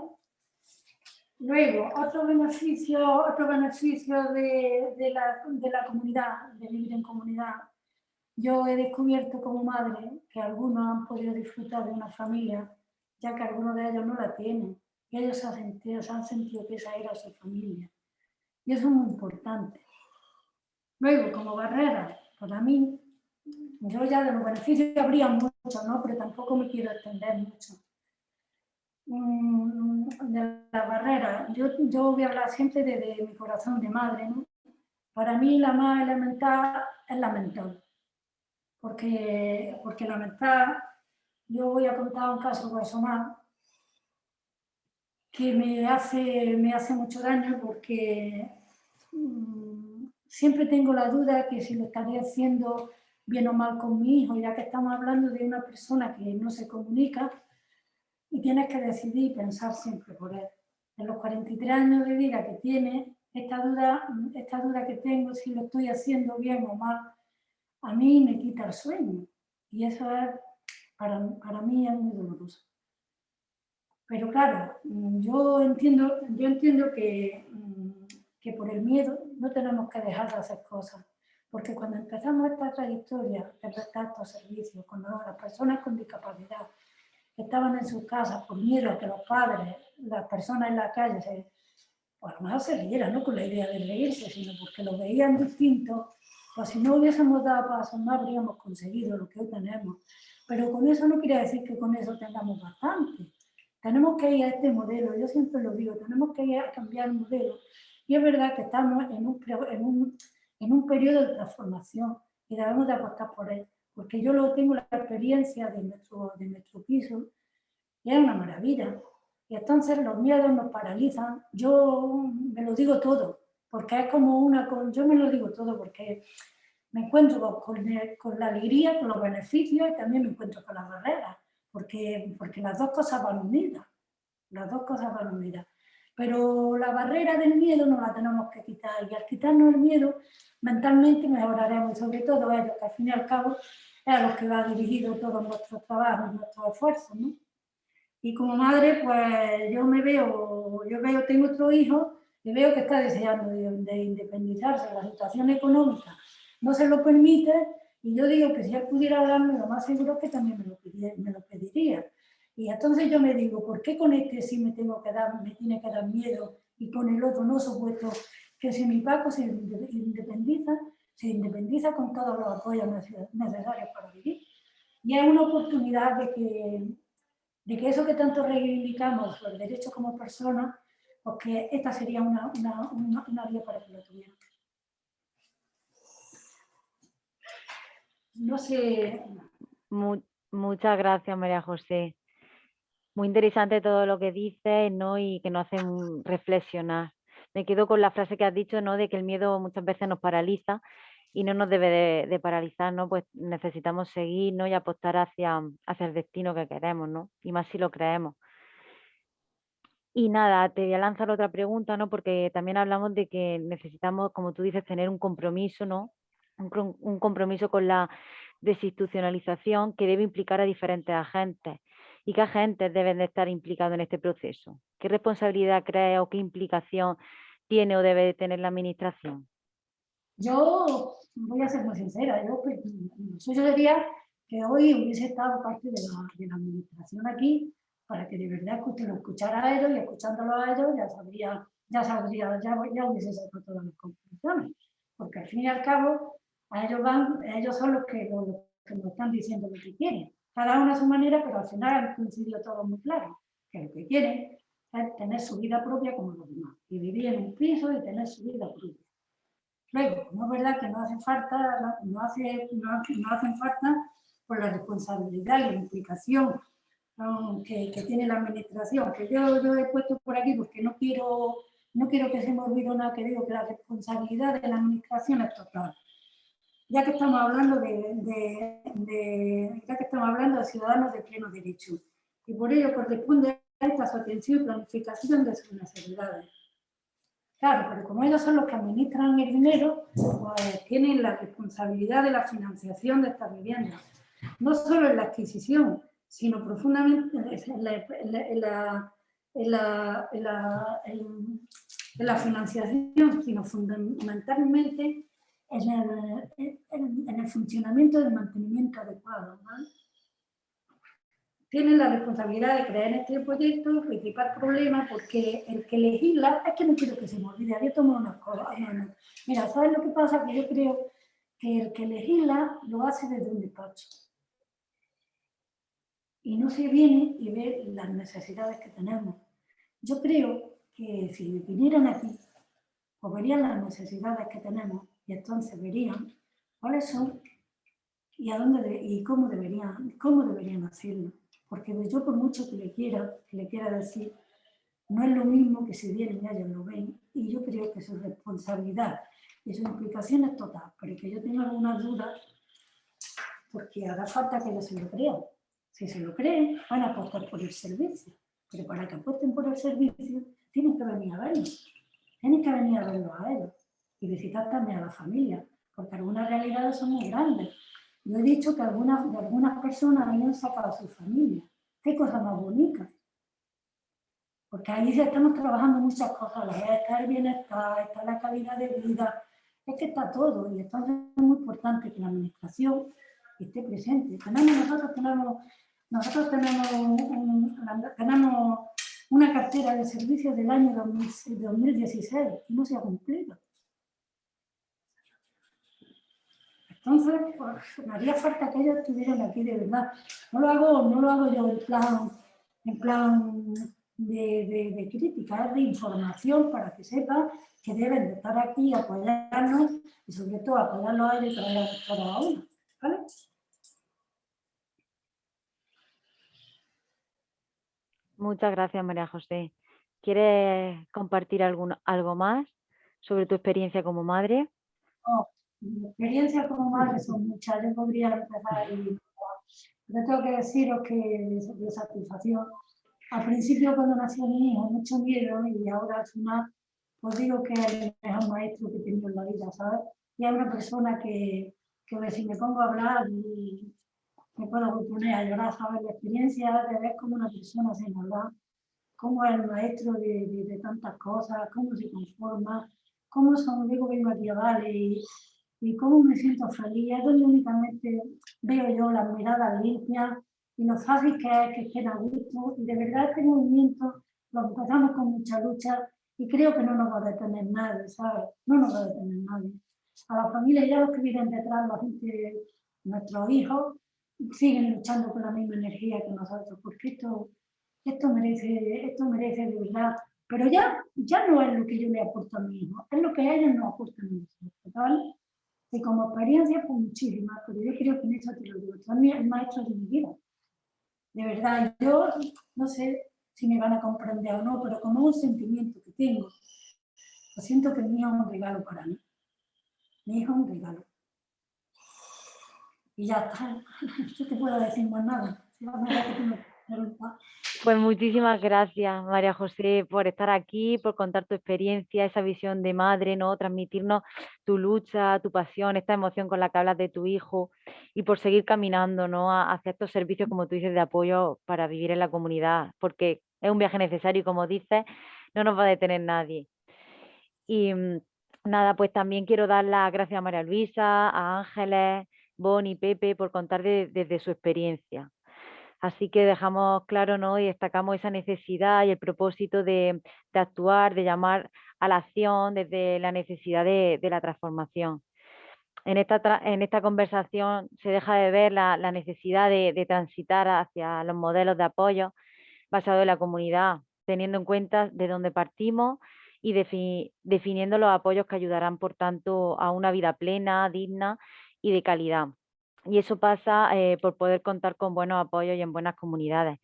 Luego, otro beneficio, otro beneficio de, de la, de la comunidad, de vivir en comunidad. Yo he descubierto como madre que algunos han podido disfrutar de una familia, ya que algunos de ellos no la tienen. Y ellos han sentido, se han sentido que esa era su familia. Y eso es muy importante. Luego, como barrera, para mí, yo ya de los beneficios habría mucho, ¿no? Pero tampoco me quiero extender mucho. Mm, De la barrera, yo, yo voy a hablar siempre desde mi corazón de madre. Para mí la más elemental es la mental. Porque, porque la yo voy a contar un caso personal que me hace, me hace mucho daño porque mm, siempre tengo la duda que si lo estaré haciendo bien o mal con mi hijo, ya que estamos hablando de una persona que no se comunica y tienes que decidir y pensar siempre por él. En los 43 años de vida que tiene, esta duda, esta duda que tengo, si lo estoy haciendo bien o mal, a mí me quita el sueño. Y eso es, para, para mí es muy doloroso. Pero claro, yo entiendo, yo entiendo que, que por el miedo no tenemos que dejar de hacer cosas. Porque cuando empezamos esta trayectoria de prestar estos servicios, cuando las personas con discapacidad estaban en sus casas por miedo a que los padres, las personas en la calle, se, pues a lo mejor se rieran, no con la idea de reírse, sino porque lo veían distinto, pues si no hubiésemos dado pasos no habríamos conseguido lo que hoy tenemos. Pero con eso no quiere decir que con eso tengamos bastante. Tenemos que ir a este modelo, yo siempre lo digo, tenemos que ir a cambiar el modelo. Y es verdad que estamos en un, en un, en un periodo de transformación y debemos de apostar por él. Porque yo lo tengo la experiencia de nuestro, de nuestro piso y es una maravilla. Y entonces los miedos nos paralizan. Yo me lo digo todo, porque es como una... Yo me lo digo todo porque me encuentro con, con la alegría, con los beneficios y también me encuentro con las barreras, porque, porque las dos cosas van unidas. Las dos cosas van unidas. Pero la barrera del miedo no la tenemos que quitar y al quitarnos el miedo mentalmente mejoraremos y sobre todo ellos, que al fin y al cabo es a los que va dirigido todo nuestro trabajo, nuestro esfuerzo. ¿no? Y como madre, pues yo me veo, yo veo, tengo otro hijo y veo que está deseando de, independizarse, la situación económica no se lo permite y yo digo que si él pudiera hablarme, lo más seguro es que también me lo pediría. Y entonces yo me digo, ¿por qué con este sí me tengo que dar, me tiene que dar miedo y con el otro no supuesto que si mi Paco se independiza, se independiza con todos los apoyos necesarios para vivir. Y es una oportunidad de que, de que eso que tanto reivindicamos, el derecho como persona, pues que esta sería una, una, una, vía para que lo tuvieran. No sé... muchas gracias, María José muy interesante todo lo que dices ¿no? y que nos hacen reflexionar. Me quedo con la frase que has dicho ¿no? de que el miedo muchas veces nos paraliza y no nos debe de, paralizar, ¿no? pues necesitamos seguir ¿no? y apostar hacia, hacia el destino que queremos, ¿no? y más si lo creemos. Y nada, te voy a lanzar otra pregunta, ¿no? porque también hablamos de que necesitamos, como tú dices, tener un compromiso, ¿no? un, un compromiso con la desinstitucionalización que debe implicar a diferentes agentes y qué agentes deben de estar implicados en este proceso. ¿Qué responsabilidad cree o qué implicación tiene o debe de tener la administración? Yo voy a ser muy sincera, yo, pues, yo diría que hoy hubiese estado parte de la, administración aquí para que de verdad usted lo escuchara a ellos y escuchándolo a ellos ya sabría, ya sabría, ya, ya hubiese sacado todas las conclusiones. Porque al fin y al cabo, ellos van, ellos son que, los que nos están diciendo lo que quieren cada uno a su manera, pero al final han coincidido todo muy claro, que lo que quieren es tener su vida propia como los demás, y vivir en un piso y tener su vida propia. Luego, no es verdad que no hace falta, no, hace, no, hacen falta por la responsabilidad y la implicación que, que, tiene la administración, que yo, yo he puesto por aquí porque no quiero, no quiero que se me olvide nada que digo que la responsabilidad de la administración es total ya que estamos hablando de, ya que estamos hablando de ciudadanos de pleno derecho. Y por ello corresponde a esta su atención y planificación de sus necesidades. Claro, pero como ellos son los que administran el dinero, pues tienen la responsabilidad de la financiación de estas viviendas. No solo en la adquisición, sino profundamente en la, en la financiación, sino fundamentalmente en el, funcionamiento del mantenimiento adecuado. Tienen la responsabilidad de crear este proyecto, principal problema, porque el que legisla, es que no quiero que se me olvide, había tomado unas cosas. Mira, ¿sabes lo que pasa? Que yo creo que el que legisla lo hace desde un despacho. Y no se viene y ve las necesidades que tenemos. Yo creo que si vinieran aquí, o verían las necesidades que tenemos, y entonces verían cuáles son y a dónde y cómo deberían, cómo deberían hacerlo. Porque yo por mucho que le quiera, que le quiera decir, no es lo mismo que si vienen y ellos lo ven. Y yo creo que su responsabilidad y su implicación es total. Pero que yo tenga algunas dudas, porque hará falta que ellos se lo crean. Si se lo creen, van a apostar por el servicio. Pero para que apuesten por el servicio, tienen que venir a verlos. Tienen que venir a verlos a ellos y visitar también a la familia, porque algunas realidades son muy grandes. Yo he dicho que algunas, de algunas personas han sacado a su familia. Qué cosa más bonita. Porque ahí estamos trabajando muchas cosas, está el bienestar, está la calidad de vida, es que está todo y entonces es muy importante que la administración esté presente. Tenemos, nosotros tenemos, nosotros tenemos, tenemos una cartera de servicios del año 2016 y no se ha cumplido. Entonces, pues, me haría falta que ellos estuvieran aquí de verdad. No lo hago, no lo hago yo en plan, en plan de, de, crítica, es de información para que sepan que deben de estar aquí, apoyarnos y sobre todo apoyarlos a ellos y traer a uno. ¿Vale? Muchas gracias, María José. ¿Quieres compartir algún, algo más sobre tu experiencia como madre? Oh, mi experiencia como madre son muchas. Yo podría empezar y yo tengo que deciros que de, satisfacción. Al principio cuando nació mi hijo, mucho miedo y ahora al final os digo que es el mejor maestro que he tenido en la vida, ¿sabes? Y es una persona que, que si me pongo a hablar y me puedo poner a llorar, ¿sabes? La experiencia de ver cómo una persona se enamora, cómo es el maestro de, de, tantas cosas, cómo se conforma, cómo son, digo, vengo aquí a darle y, y cómo me siento feliz. Es donde únicamente veo yo las miradas limpias y lo fácil que es que estén a gusto. Y de verdad este movimiento lo empezamos con mucha lucha y creo que no nos va a detener nadie, ¿sabes? No nos va a detener nadie. A la familia ya los que vienen detrás, la gente, nuestros hijos, siguen luchando con la misma energía que nosotros, porque esto, esto, merece, esto merece de verdad. Pero ya, ya no es lo que yo le aporto a mi hijo, es lo que ellos nos aportan a nosotros, ¿vale? Y como experiencia, pues muchísimas, pero yo creo que en esto te lo digo, tú el maestro de mi vida. De verdad, yo no sé si me van a comprender o no, pero como un sentimiento que tengo, lo siento que mi hijo es un regalo para mí. Mi hijo es un regalo y ya está. Yo te puedo decir más nada. Pues muchísimas gracias, María José, por estar aquí, por contar tu experiencia, esa visión de madre, ¿no? transmitirnos tu lucha, tu pasión, esta emoción con la que hablas de tu hijo y por seguir caminando ¿no? hacia estos servicios, como tú dices, de apoyo para vivir en la comunidad, porque es un viaje necesario y como dices, no nos va a detener nadie. Y mm, nada, pues también quiero dar las gracias a María Luisa, a Ángeles, Bonnie, Pepe, por contar desde su experiencia. Así que dejamos claro ¿no? y destacamos esa necesidad y el propósito de, actuar, de llamar a la acción desde la necesidad de, la transformación. En esta, en esta, conversación se deja de ver la, necesidad de, transitar hacia los modelos de apoyo basados en la comunidad, teniendo en cuenta de dónde partimos y definiendo los apoyos que ayudarán, por tanto, a una vida plena, digna y de calidad. Y eso pasa eh, por poder contar con buenos apoyos y en buenas comunidades.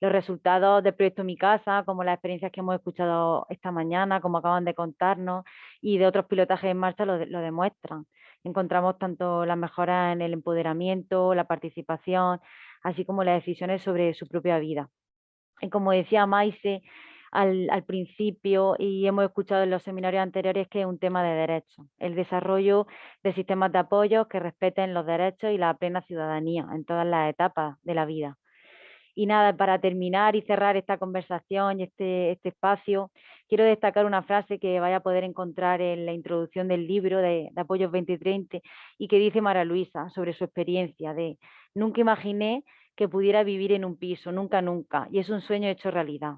Los resultados del proyecto Mi Casa, como las experiencias que hemos escuchado esta mañana, como acaban de contarnos, y de otros pilotajes en marcha lo, demuestran. Encontramos tanto las mejoras en el empoderamiento, la participación, así como las decisiones sobre su propia vida. Y como decía Maise, al, principio y hemos escuchado en los seminarios anteriores que es un tema de derechos, el desarrollo de sistemas de apoyo que respeten los derechos y la plena ciudadanía en todas las etapas de la vida. Y nada, para terminar y cerrar esta conversación y este, este espacio, quiero destacar una frase que vaya a poder encontrar en la introducción del libro de, de Apoyos 2030 y que dice Mara Luisa sobre su experiencia de nunca imaginé que pudiera vivir en un piso, nunca, nunca, y es un sueño hecho realidad.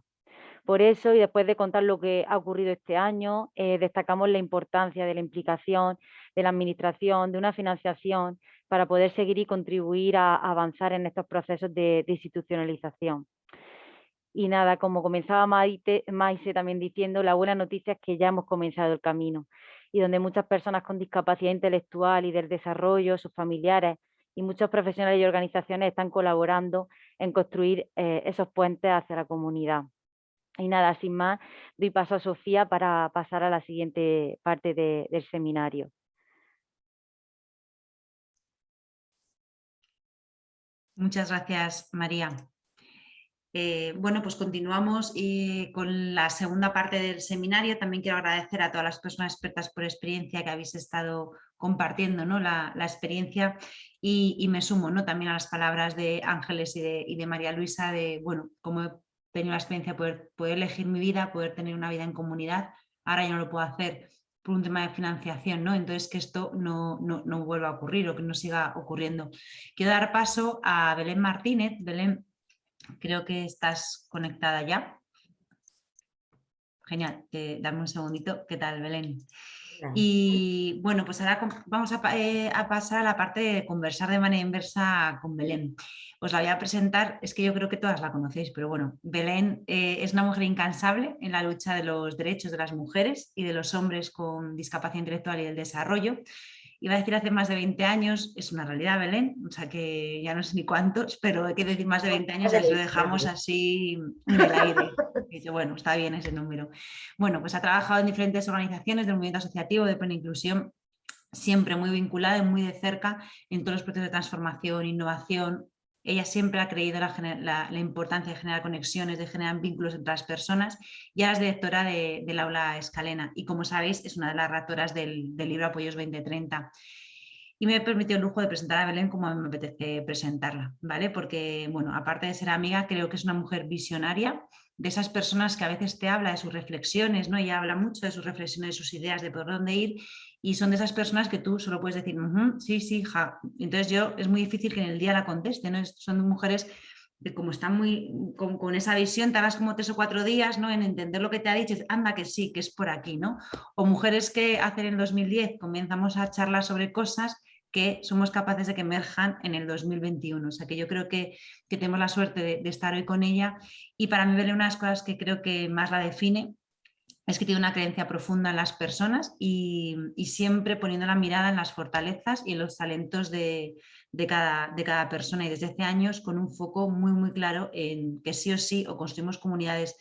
Por eso, y después de contar lo que ha ocurrido este año, eh, destacamos la importancia de la implicación de la administración, de una financiación, para poder seguir y contribuir a, avanzar en estos procesos de, institucionalización. Y nada, como comenzaba Maite, Maise también diciendo, la buena noticia es que ya hemos comenzado el camino y donde muchas personas con discapacidad intelectual y del desarrollo, sus familiares y muchos profesionales y organizaciones están colaborando en construir eh, esos puentes hacia la comunidad. Y nada, sin más, doy paso a Sofía para pasar a la siguiente parte del seminario. Muchas gracias, María. Eh, bueno, pues continuamos eh, con la segunda parte del seminario. También quiero agradecer a todas las personas expertas por experiencia que habéis estado compartiendo ¿no? la, experiencia y, me sumo ¿no? también a las palabras de Ángeles y de, y de María Luisa de, bueno, cómo tenido la experiencia de poder, elegir mi vida, poder tener una vida en comunidad, ahora ya no lo puedo hacer por un tema de financiación, ¿no? Entonces que esto no, no, vuelva a ocurrir o que no siga ocurriendo. Quiero dar paso a Belén Martínez. Belén, creo que estás conectada ya. Genial, dame un segundito. ¿Qué tal, Belén? Y bueno, pues ahora vamos eh, a, pasar a la parte de conversar de manera inversa con Belén. Os la voy a presentar, es que yo creo que todas la conocéis, pero bueno, Belén eh, es una mujer incansable en la lucha de los derechos de las mujeres y de los hombres con discapacidad intelectual y el desarrollo Iba a decir hace más de 20 años, es una realidad, Belén, o sea que ya no sé ni cuántos, pero hay que decir más de 20 años, y lo dejamos así en el aire. Y bueno, está bien ese número. Bueno, pues ha trabajado en diferentes organizaciones del movimiento asociativo de plena inclusión, siempre muy vinculada y muy de cerca en todos los procesos de transformación, innovación, ella siempre ha creído la, importancia de generar conexiones, de generar vínculos entre las personas y ahora es directora del aula Escalena y como sabéis es una de las ratoras del, del libro Apoyos 2030 y me he permitido el lujo de presentar a Belén como me apetece presentarla, ¿vale? Porque, bueno, aparte de ser amiga, creo que es una mujer visionaria, de esas personas que a veces te habla de sus reflexiones, ¿no? Ella habla mucho de sus reflexiones, de sus ideas, de por dónde ir y son de esas personas que tú solo puedes decir, sí, sí, ja. Entonces yo, es muy difícil que en el día la conteste, ¿no? Son mujeres que como están muy con, esa visión, tardas como tres o cuatro días ¿no? en entender lo que te ha dicho, anda que sí, que es por aquí, ¿no? O mujeres que hacen en 2010 comenzamos a charlar sobre cosas que somos capaces de que emerjan en el 2021. O sea que yo creo que, tenemos la suerte de, de, estar hoy con ella y para mí verle una de las cosas que creo que más la define es que tiene una creencia profunda en las personas y, siempre poniendo la mirada en las fortalezas y en los talentos de, cada, persona y desde hace años con un foco muy muy claro en que sí o sí o construimos comunidades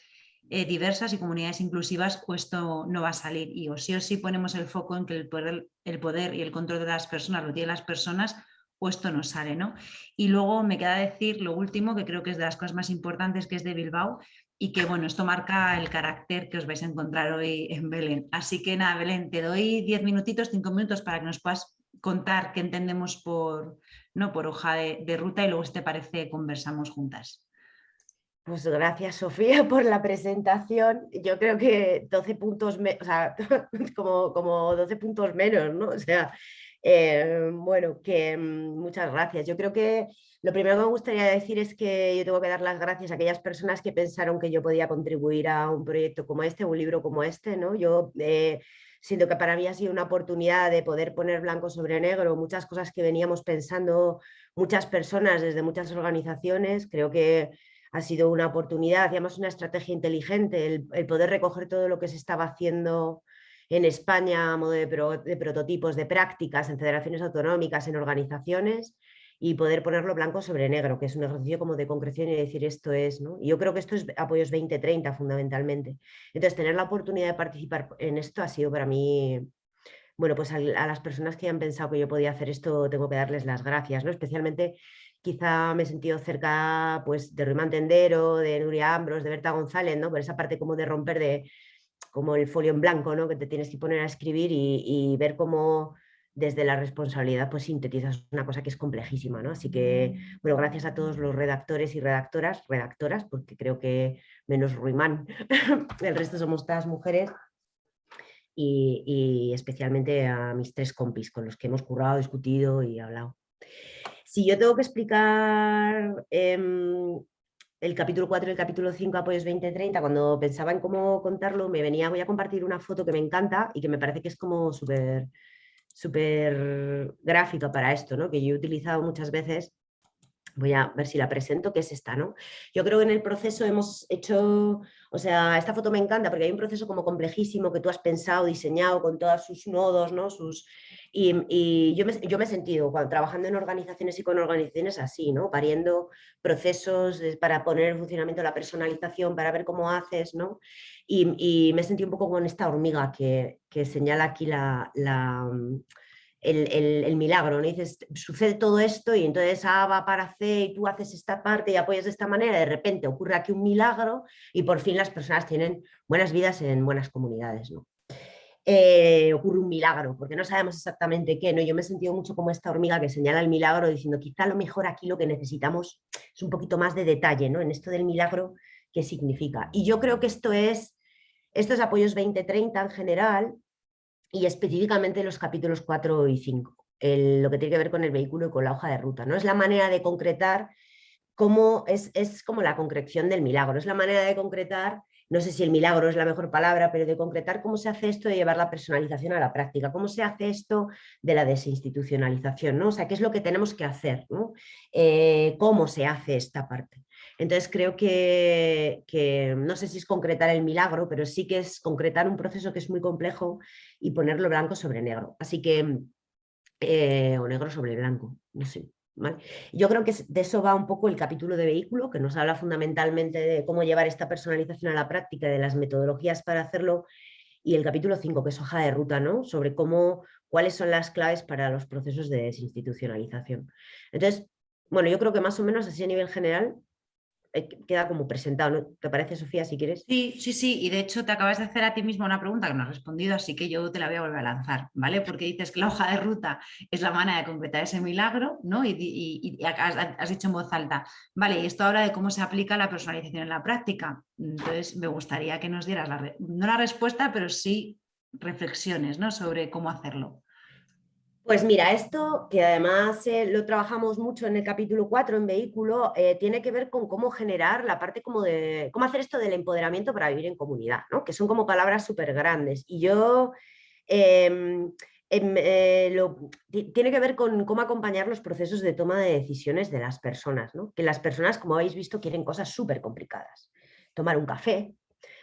eh, diversas y comunidades inclusivas o esto no va a salir y o sí o sí ponemos el foco en que el poder, el poder y el control de las personas lo tienen las personas o esto no sale. ¿no? Y luego me queda decir lo último que creo que es de las cosas más importantes que es de Bilbao y que bueno, esto marca el carácter que os vais a encontrar hoy en Belén. Así que nada, Belén, te doy 10 minutitos, 5 minutos para que nos puedas contar qué entendemos por, ¿no? por hoja de, ruta y luego si te parece conversamos juntas. Pues gracias Sofía por la presentación. Yo creo que 12 puntos, o sea, como, como 12 puntos menos, ¿no? O sea, eh, bueno, que mm, muchas gracias. Yo creo que lo primero que me gustaría decir es que yo tengo que dar las gracias a aquellas personas que pensaron que yo podía contribuir a un proyecto como este, un libro como este. ¿no? Yo eh, siento que para mí ha sido una oportunidad de poder poner blanco sobre negro muchas cosas que veníamos pensando muchas personas desde muchas organizaciones. Creo que ha sido una oportunidad, hacíamos una estrategia inteligente, el, poder recoger todo lo que se estaba haciendo en España a modo de, prototipos, de prácticas en federaciones autonómicas, en organizaciones y poder ponerlo blanco sobre negro, que es un ejercicio como de concreción y decir esto es, ¿no? Yo creo que esto es apoyos 2030 fundamentalmente. Entonces, tener la oportunidad de participar en esto ha sido para mí, bueno, pues a, las personas que han pensado que yo podía hacer esto, tengo que darles las gracias, ¿no? Especialmente quizá me he sentido cerca pues de Ruimán Tendero, de Nuria Ambros, de Berta González, ¿no? Por esa parte como de romper de como el folio en blanco, ¿no? Que te tienes que poner a escribir y ver cómo desde la responsabilidad pues sintetizas una cosa que es complejísima, ¿no? Así que, mm. bueno, gracias a todos los redactores y redactoras, redactoras, porque creo que menos Ruimán, el resto somos todas mujeres, y, especialmente a mis tres compis con los que hemos currado, discutido y hablado. Si yo tengo que explicar em, el capítulo 4 y el capítulo 5 Apoyos 2030, cuando pensaba en cómo contarlo, me venía, voy a compartir una foto que me encanta y que me parece que es como súper súper gráfica para esto, ¿no? que yo he utilizado muchas veces. Voy a ver si la presento, que es esta. ¿no? Yo creo que en el proceso hemos hecho, o sea, esta foto me encanta porque hay un proceso como complejísimo que tú has pensado, diseñado con todos sus nodos, ¿no? sus, y, yo, me, yo, me, he sentido trabajando en organizaciones y con organizaciones así, ¿no? pariendo procesos para poner en funcionamiento la personalización, para ver cómo haces, ¿no? y, me he sentido un poco con esta hormiga que, señala aquí la el, milagro, ¿no? dices, sucede todo esto y entonces A va para C y tú haces esta parte y apoyas de esta manera, de repente ocurre aquí un milagro y por fin las personas tienen buenas vidas en buenas comunidades. ¿no? Eh, ocurre un milagro, porque no sabemos exactamente qué, ¿no? Yo me he sentido mucho como esta hormiga que señala el milagro diciendo quizá lo mejor aquí lo que necesitamos es un poquito más de detalle, ¿no? En esto del milagro, ¿qué significa? Y yo creo que esto es, estos apoyos 2030 en general y específicamente los capítulos 4 y 5, lo que tiene que ver con el vehículo y con la hoja de ruta, ¿no? Es la manera de concretar cómo es, es como la concreción del milagro, es la manera de concretar no sé si el milagro es la mejor palabra, pero de concretar cómo se hace esto de llevar la personalización a la práctica, cómo se hace esto de la desinstitucionalización, ¿no? O sea, qué es lo que tenemos que hacer, ¿no? Eh, cómo se hace esta parte. Entonces creo que, que, no sé si es concretar el milagro, pero sí que es concretar un proceso que es muy complejo y ponerlo blanco sobre negro. Así que eh, o negro sobre blanco, no sé. Yo creo que de eso va un poco el capítulo de vehículo, que nos habla fundamentalmente de cómo llevar esta personalización a la práctica, de las metodologías para hacerlo, y el capítulo 5, que es hoja de ruta, ¿no? sobre cómo, cuáles son las claves para los procesos de desinstitucionalización. Entonces, bueno, yo creo que más o menos así a nivel general queda como presentado, ¿no? ¿Te parece, Sofía, si quieres? Sí, sí, sí, y de hecho te acabas de hacer a ti misma una pregunta que no has respondido, así que yo te la voy a volver a lanzar, ¿vale? Porque dices que la hoja de ruta es la manera de concretar ese milagro, ¿no? Y, has, dicho en voz alta, vale, y esto habla de cómo se aplica la personalización en la práctica. Entonces, me gustaría que nos dieras, la no la respuesta, pero sí reflexiones, ¿no? Sobre cómo hacerlo. Pues mira, esto que además eh, lo trabajamos mucho en el capítulo 4 en vehículo, eh, tiene que ver con cómo generar la parte como de, cómo hacer esto del empoderamiento para vivir en comunidad, ¿no? que son como palabras súper grandes. Y yo, em, em, eh, tiene que ver con cómo acompañar los procesos de toma de decisiones de las personas, ¿no? que las personas, como habéis visto, quieren cosas súper complicadas. Tomar un café,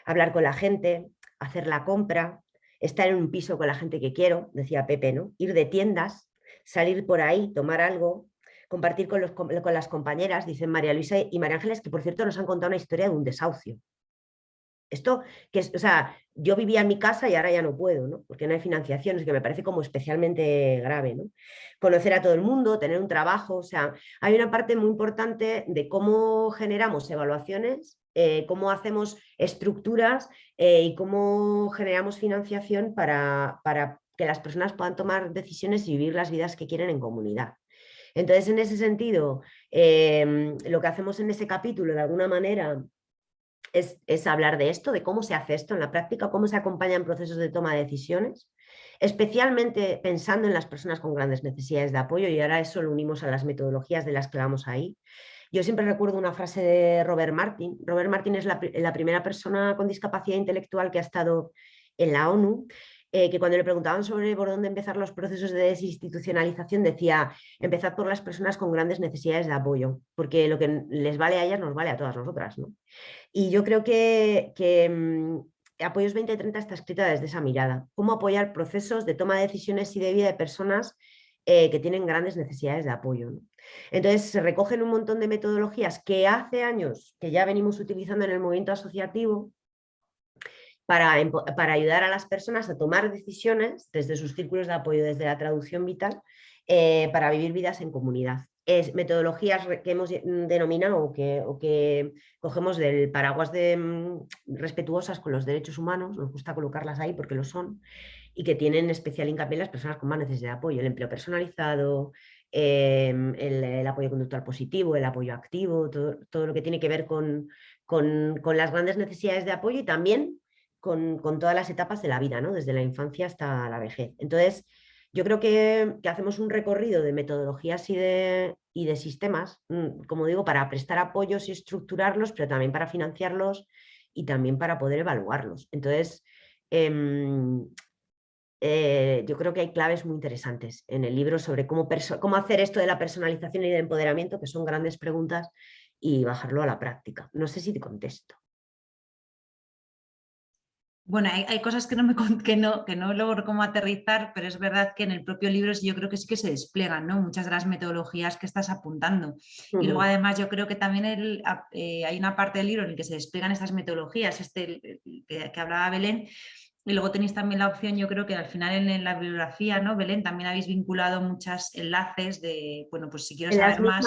hablar con la gente, hacer la compra, estar en un piso con la gente que quiero, decía Pepe, ¿no? ir de tiendas, salir por ahí, tomar algo, compartir con, los, con las compañeras, dicen María Luisa y María Ángeles, que por cierto nos han contado una historia de un desahucio. Esto, que es, o sea, yo vivía en mi casa y ahora ya no puedo, ¿no? porque no hay financiación, es que me parece como especialmente grave. ¿no? Conocer a todo el mundo, tener un trabajo, o sea, hay una parte muy importante de cómo generamos evaluaciones eh, cómo hacemos estructuras eh, y cómo generamos financiación para, que las personas puedan tomar decisiones y vivir las vidas que quieren en comunidad. Entonces, en ese sentido, em, lo que hacemos en ese capítulo, de alguna manera, es, es, hablar de esto, de cómo se hace esto en la práctica, cómo se acompañan procesos de toma de decisiones, especialmente pensando en las personas con grandes necesidades de apoyo y ahora eso lo unimos a las metodologías de las que vamos ahí. Yo siempre recuerdo una frase de Robert Martin. Robert Martin es la, primera persona con discapacidad intelectual que ha estado en la ONU eh, que cuando le preguntaban sobre por dónde empezar los procesos de desinstitucionalización decía, empezad por las personas con grandes necesidades de apoyo, porque lo que les vale a ellas nos vale a todas nosotras. Y yo creo que, mm, Apoyos 2030 está escrita desde esa mirada, cómo apoyar procesos de toma de decisiones y de vida de personas eh, que tienen grandes necesidades de apoyo. Entonces se recogen un montón de metodologías que hace años que ya venimos utilizando en el movimiento asociativo para, para ayudar a las personas a tomar decisiones desde sus círculos de apoyo, desde la traducción vital, eh, para vivir vidas en comunidad. Es metodologías que hemos denominado o que, o que cogemos del paraguas de mm, respetuosas con los derechos humanos, nos gusta colocarlas ahí porque lo son, y que tienen especial hincapié en las personas con más necesidad de apoyo, el empleo personalizado, em, el, apoyo conductual positivo, el apoyo activo, todo, lo que tiene que ver con, las grandes necesidades de apoyo y también con, todas las etapas de la vida, ¿no? desde la infancia hasta la vejez. Entonces, yo creo que, hacemos un recorrido de metodologías y de, y de sistemas, mm, como digo, para prestar apoyos y estructurarlos, pero también para financiarlos y también para poder evaluarlos. Entonces, em, eh, yo creo que hay claves muy interesantes en el libro sobre cómo, cómo hacer esto de la personalización y de empoderamiento, que son grandes preguntas, y bajarlo a la práctica. No sé si te contesto. Bueno, hay, cosas que no, me, que, no, que no logro cómo aterrizar, pero es verdad que en el propio libro yo creo que sí que se despliegan ¿no? muchas de las metodologías que estás apuntando. Y luego además yo creo que también eh, hay una parte del libro en el que se despliegan estas metodologías, este que, que hablaba Belén, y luego tenéis también la opción, yo creo que al final en, la bibliografía, ¿no, Belén? También habéis vinculado muchos enlaces de, bueno, pues si quiero saber más...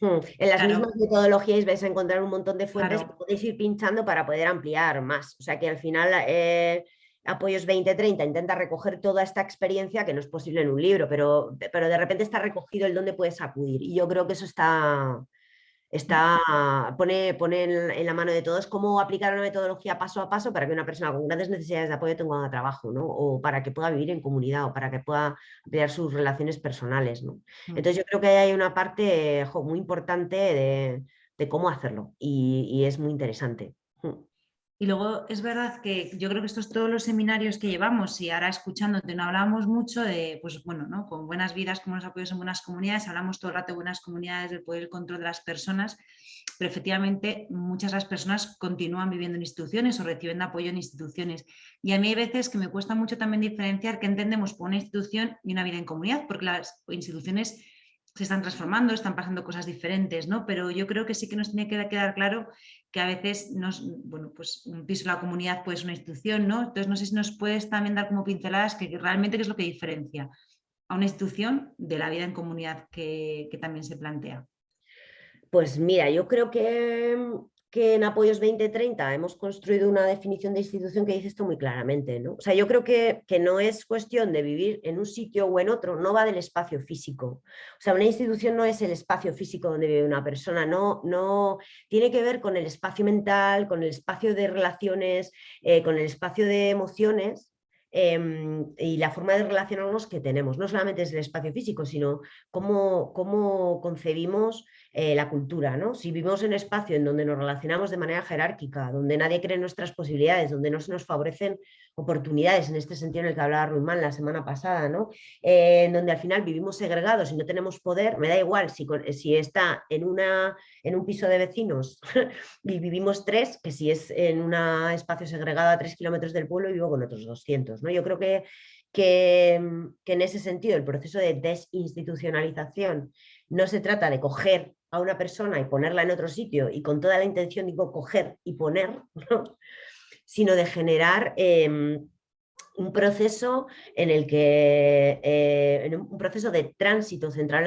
Hmm, en las mismas metodologías vais a encontrar un montón de fuentes que podéis ir pinchando para poder ampliar más. O sea que al final... Eh, Apoyos 2030 intenta recoger toda esta experiencia que no es posible en un libro, pero, pero de repente está recogido el dónde puedes acudir. Y yo creo que eso está, está, pone, pone en, la mano de todos cómo aplicar una metodología paso a paso para que una persona con grandes necesidades de apoyo tenga un trabajo, ¿no? o para que pueda vivir en comunidad, o para que pueda ampliar sus relaciones personales. ¿no? Mm. Entonces yo creo que hay una parte muy importante de, cómo hacerlo y, es muy interesante. Y luego es verdad que yo creo que estos todos los seminarios que llevamos y ahora escuchándote no hablamos mucho de, pues bueno, ¿no? con buenas vidas, como los apoyos en buenas comunidades, hablamos todo el rato de buenas comunidades, del poder y control de las personas, pero efectivamente muchas de las personas continúan viviendo en instituciones o recibiendo apoyo en instituciones. Y a mí hay veces que me cuesta mucho también diferenciar qué entendemos por una institución y una vida en comunidad, porque las instituciones se están transformando, están pasando cosas diferentes, ¿no? Pero yo creo que sí que nos tiene que quedar claro que a veces nos, bueno, pues un piso de la comunidad puede ser una institución, ¿no? Entonces no sé si nos puedes también dar como pinceladas que realmente qué es lo que diferencia a una institución de la vida en comunidad que, que también se plantea. Pues mira, yo creo que que en Apoyos 2030 hemos construido una definición de institución que dice esto muy claramente. ¿no? O sea, yo creo que, que, no es cuestión de vivir en un sitio o en otro, no va del espacio físico. O sea, una institución no es el espacio físico donde vive una persona, no, no tiene que ver con el espacio mental, con el espacio de relaciones, eh, con el espacio de emociones em, y la forma de relacionarnos que tenemos. No solamente es el espacio físico, sino cómo, cómo concebimos eh, la cultura. ¿no? Si vivimos en un espacio en donde nos relacionamos de manera jerárquica, donde nadie cree nuestras posibilidades, donde no se nos favorecen oportunidades, en este sentido en el que hablaba Ruimán la semana pasada, ¿no? Eh, en donde al final vivimos segregados y no tenemos poder, me da igual si, si está en, una, en un piso de vecinos y vivimos tres, que si es en un espacio segregado a tres kilómetros del pueblo y vivo con otros 200. ¿no? Yo creo que, que, que en ese sentido el proceso de desinstitucionalización no se trata de coger a una persona y ponerla en otro sitio y con toda la intención digo coger y poner, sino de generar em, un proceso en el que eh, un proceso de tránsito central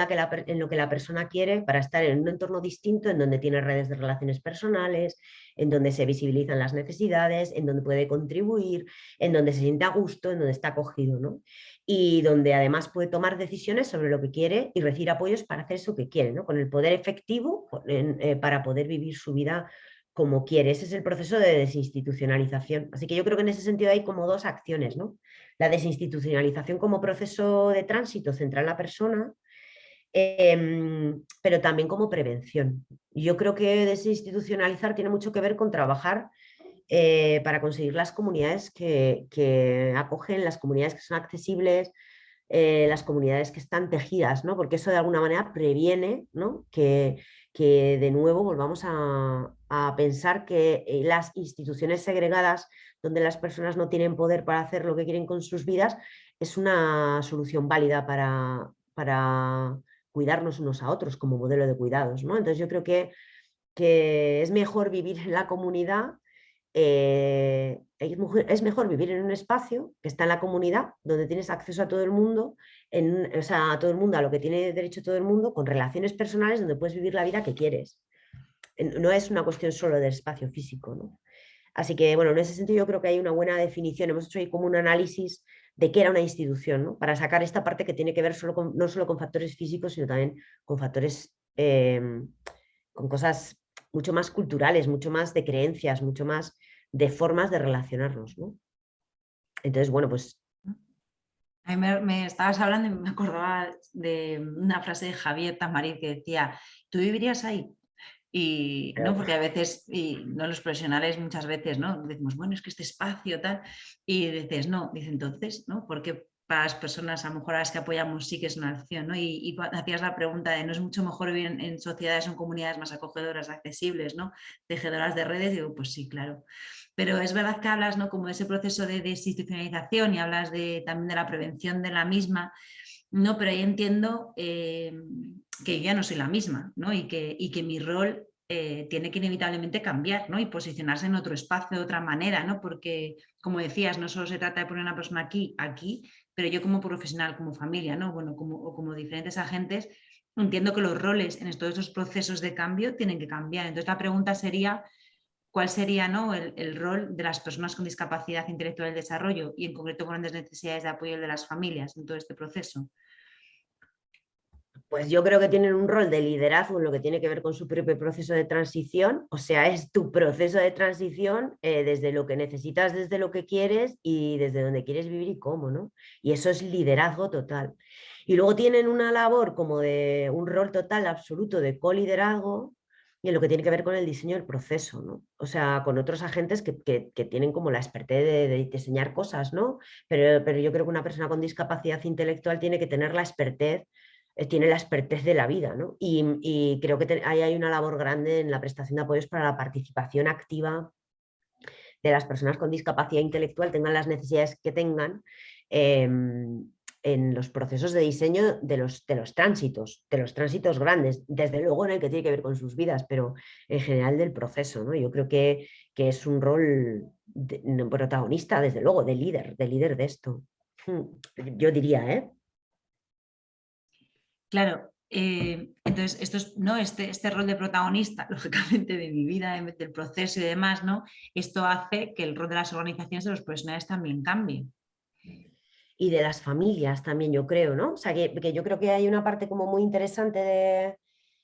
en, lo que la persona quiere para estar en un entorno distinto en donde tiene redes de relaciones personales, en donde se visibilizan las necesidades, en donde puede contribuir, en donde se siente a gusto, en donde está acogido. ¿no? y donde además puede tomar decisiones sobre lo que quiere y recibir apoyos para hacer eso que quiere, ¿no? con el poder efectivo eh, para poder vivir su vida como quiere. Ese es el proceso de desinstitucionalización. Así que yo creo que en ese sentido hay como dos acciones. ¿no? La desinstitucionalización como proceso de tránsito central en la persona, em, pero también como prevención. Yo creo que desinstitucionalizar tiene mucho que ver con trabajar eh, para conseguir las comunidades que, acogen, las comunidades que son accesibles, eh, las comunidades que están tejidas, ¿no? porque eso de alguna manera previene ¿no? que, que, de nuevo volvamos a, pensar que eh, las instituciones segregadas, donde las personas no tienen poder para hacer lo que quieren con sus vidas, es una solución válida para, para cuidarnos unos a otros como modelo de cuidados. ¿no? Entonces yo creo que, que es mejor vivir en la comunidad eh, es mejor vivir en un espacio que está en la comunidad, donde tienes acceso a todo el mundo, o sea, a todo el mundo, a lo que tiene derecho todo el mundo, con relaciones personales donde puedes vivir la vida que quieres. No es una cuestión solo del espacio físico. Así que, bueno, en ese sentido yo creo que hay una buena definición. Hemos hecho ahí como un análisis de qué era una institución, ¿no? para sacar esta parte que tiene que ver solo no solo con factores físicos, sino también con factores, em, con cosas mucho más culturales, mucho más de creencias, mucho más de formas de relacionarnos. ¿no? Entonces, bueno, pues... A mí me, estabas hablando y me acordaba de una frase de Javier Tamarit que decía, ¿tú vivirías ahí? Y no, porque a veces, y no los profesionales muchas veces, ¿no? Decimos, bueno, es que este espacio tal, y dices, no, dice entonces, ¿no? Porque para las personas a lo mejor a las que apoyamos sí que es una opción, ¿no? Y, hacías la pregunta de, ¿no es mucho mejor vivir en, sociedades o comunidades más acogedoras, accesibles, ¿no? Tejedoras de redes, digo, pues sí, claro. Pero es verdad que hablas, ¿no? Como de ese proceso de desinstitucionalización y hablas de, también de la prevención de la misma, ¿no? Pero ahí entiendo eh, que yo ya no soy la misma, ¿no? Y que, y que mi rol eh, tiene que inevitablemente cambiar ¿no? y posicionarse en otro espacio de otra manera, ¿no? porque como decías, no solo se trata de poner a una persona aquí, aquí, pero yo como profesional, como familia, ¿no? bueno, como, o como diferentes agentes, entiendo que los roles en todos estos procesos de cambio tienen que cambiar. Entonces la pregunta sería, ¿cuál sería ¿no? el, rol de las personas con discapacidad intelectual del desarrollo y en concreto con grandes necesidades de apoyo de las familias en todo este proceso? Pues yo creo que tienen un rol de liderazgo en lo que tiene que ver con su propio proceso de transición, o sea, es tu proceso de transición eh, desde lo que necesitas, desde lo que quieres y desde donde quieres vivir y cómo, ¿no? Y eso es liderazgo total. Y luego tienen una labor como de un rol total absoluto de coliderazgo y en lo que tiene que ver con el diseño del proceso, ¿no? O sea, con otros agentes que, tienen como la expertez de, diseñar cosas, ¿no? Pero, pero, yo creo que una persona con discapacidad intelectual tiene que tener la expertez, eh, tiene la expertez de la vida, ¿no? Y, creo que ahí hay una labor grande en la prestación de apoyos para la participación activa de las personas con discapacidad intelectual, tengan las necesidades que tengan, em, en los procesos de diseño de los, de los tránsitos, de los tránsitos grandes, desde luego en el que tiene que ver con sus vidas, pero en general del proceso. ¿no? Yo creo que, que es un rol protagonista, desde luego, de líder, de líder de esto. Hmm, yo diría, ¿eh? Claro, eh, entonces esto es, ¿no? este, este rol de protagonista, lógicamente, de mi vida, del proceso y demás, ¿no? esto hace que el rol de las organizaciones de los profesionales también cambie y de las familias también, yo creo, ¿no? O sea, que, yo creo que hay una parte como muy interesante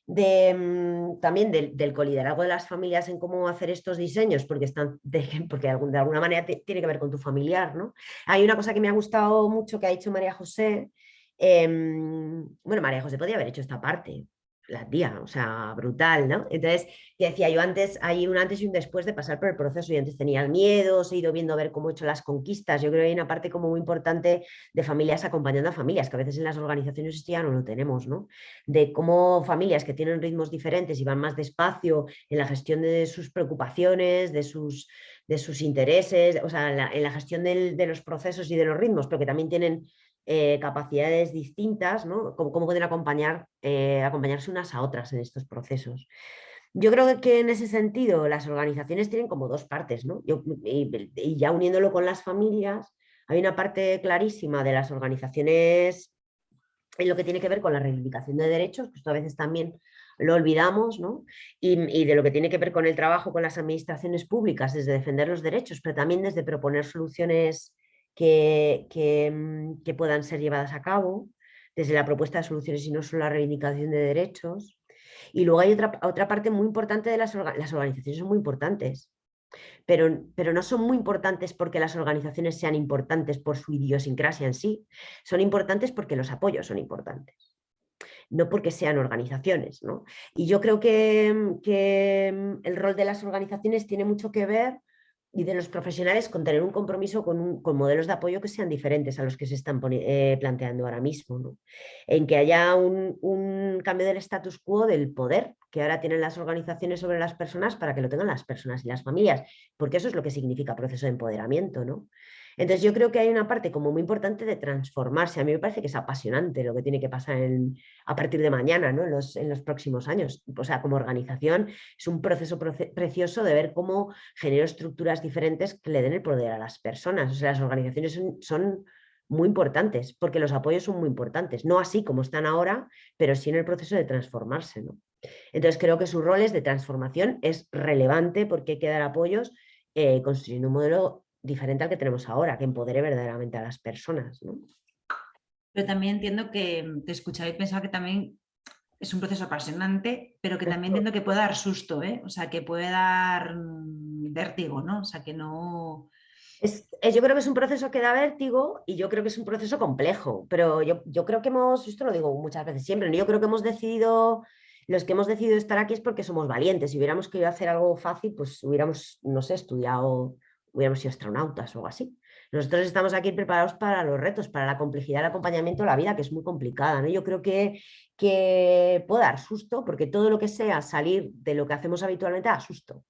de, mm, también del, del, coliderazgo de las familias en cómo hacer estos diseños, porque, están porque de, alguna manera tiene que ver con tu familiar, ¿no? Hay una cosa que me ha gustado mucho que ha dicho María José, em, bueno, María José podía haber hecho esta parte, la tía, o sea, brutal, ¿no? Entonces, decía yo antes, hay un antes y un después de pasar por el proceso, y antes tenía el miedo, he ido viendo a ver cómo he hecho las conquistas, yo creo que hay una parte como muy importante de familias acompañando a familias, que a veces en las organizaciones ya no lo tenemos, ¿no? De cómo familias que tienen ritmos diferentes y van más despacio en la gestión de sus preocupaciones, de sus, de sus intereses, o sea, en la, gestión de los procesos y de los ritmos, pero que también tienen eh, capacidades distintas, ¿no? Cómo, pueden acompañar, eh, acompañarse unas a otras en estos procesos. Yo creo que en ese sentido las organizaciones tienen como dos partes, ¿no? y, ya uniéndolo con las familias, hay una parte clarísima de las organizaciones en lo que tiene que ver con la reivindicación de derechos, que esto a veces también lo olvidamos, ¿no? y, de lo que tiene que ver con el trabajo con las administraciones públicas, desde defender los derechos, pero también desde proponer soluciones Mm, que, puedan ser llevadas a cabo, desde la propuesta de soluciones y no solo la reivindicación de derechos. Y luego hay otra, otra parte muy importante de las, las organizaciones, son muy importantes, pero, pero, no son muy importantes porque las organizaciones sean importantes por su idiosincrasia en sí, son importantes porque los apoyos son importantes, no porque sean organizaciones. ¿no? Y yo creo que, que mm, el rol de las organizaciones tiene mucho que ver y de los profesionales con tener un compromiso con, con, modelos de apoyo que sean diferentes a los que se están eh, planteando ahora mismo. En que haya un, un, cambio del status quo del poder que ahora tienen las organizaciones sobre las personas para que lo tengan las personas y las familias, porque eso es lo que significa proceso de empoderamiento. ¿no? Entonces yo creo que hay una parte como muy importante de transformarse. A mí me parece que es apasionante lo que tiene que pasar a partir de mañana, ¿no? en, los, próximos años. O sea, como organización es un proceso precioso de ver cómo genero estructuras diferentes que le den el poder a las personas. O sea, las organizaciones son, muy importantes porque los apoyos son muy importantes. No así como están ahora, pero sí en el proceso de transformarse. ¿no? Entonces creo que su rol es de transformación es relevante porque hay que dar apoyos eh, construyendo un modelo diferente al que tenemos ahora, que empodere verdaderamente a las personas. ¿no? Pero también entiendo que mm, te escuchaba y pensaba que también es un proceso apasionante, pero que también entiendo que puede dar susto, ¿eh? o sea, que puede dar mm, vértigo, ¿no? O sea, que no... Es, yo creo que es un proceso que da vértigo y yo creo que es un proceso complejo, pero yo, yo creo que hemos, esto lo digo muchas veces siempre, yo creo que hemos decidido, los que hemos decidido estar aquí es porque somos valientes, si hubiéramos querido hacer algo fácil, pues hubiéramos, no sé, estudiado hubiéramos sido astronautas o algo así. Nosotros estamos aquí preparados para los retos, para la complejidad del acompañamiento de la vida, que es muy complicada. ¿no? Yo creo que, que puede dar susto, porque todo lo que sea salir de lo que hacemos habitualmente da susto.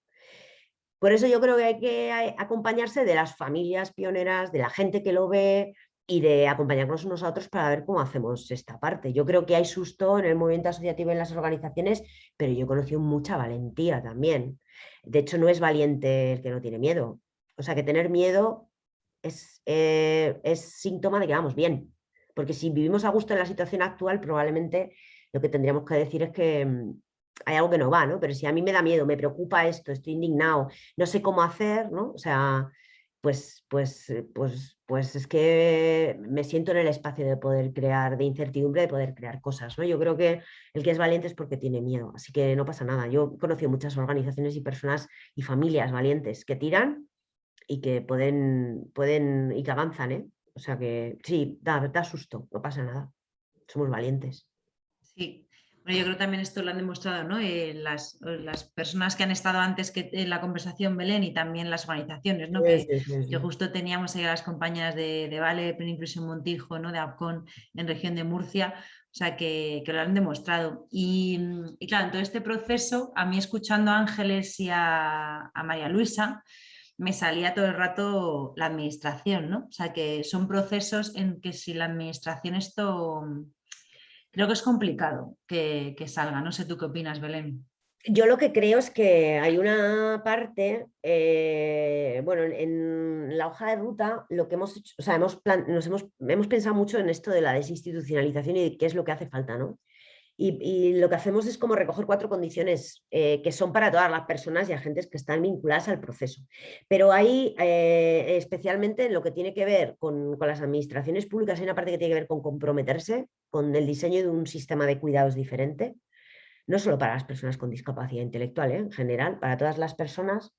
Por eso yo creo que hay que acompañarse de las familias pioneras, de la gente que lo ve y de acompañarnos unos a otros para ver cómo hacemos esta parte. Yo creo que hay susto en el movimiento asociativo en las organizaciones, pero yo he conocido mucha valentía también. De hecho, no es valiente el que no tiene miedo, o sea que tener miedo es, eh, es síntoma de que vamos bien, porque si vivimos a gusto en la situación actual, probablemente lo que tendríamos que decir es que mm, hay algo que no va, ¿no? Pero si a mí me da miedo, me preocupa esto, estoy indignado, no sé cómo hacer, ¿no? O sea, pues, pues, eh, pues, pues es que me siento en el espacio de poder crear, de incertidumbre, de poder crear cosas, ¿no? Yo creo que el que es valiente es porque tiene miedo, así que no pasa nada. Yo he conocido muchas organizaciones y personas y familias valientes que tiran y que pueden, pueden y que avanzan, ¿eh? O sea que sí, da, da susto, no pasa nada. Somos valientes. Sí, Bueno, yo creo que también esto lo han demostrado ¿no? Eh, las, las, personas que han estado antes que en la conversación, Belén, y también las organizaciones, ¿no? que, justo teníamos ahí a las compañeras de, de Vale, Plena Montijo, ¿no? de APCON en región de Murcia, o sea, que, que lo han demostrado. Y, y, claro, en todo este proceso, a mí escuchando a Ángeles y a, a María Luisa, me salía todo el rato la administración, ¿no? O sea, que son procesos en que si la administración esto creo que es complicado que, salga. No sé tú qué opinas, Belén. Yo lo que creo es que hay una parte, eh, bueno, en la hoja de ruta lo que hemos hecho, o sea, hemos, nos hemos, hemos pensado mucho en esto de la desinstitucionalización y qué es lo que hace falta, ¿no? Y, lo que hacemos es como recoger cuatro condiciones eh, que son para todas las personas y agentes que están vinculadas al proceso. Pero hay, eh, especialmente en lo que tiene que ver con, las administraciones públicas, hay una parte que tiene que ver con comprometerse con el diseño de un sistema de cuidados diferente, no solo para las personas con discapacidad intelectual, ¿eh? en general, para todas las personas.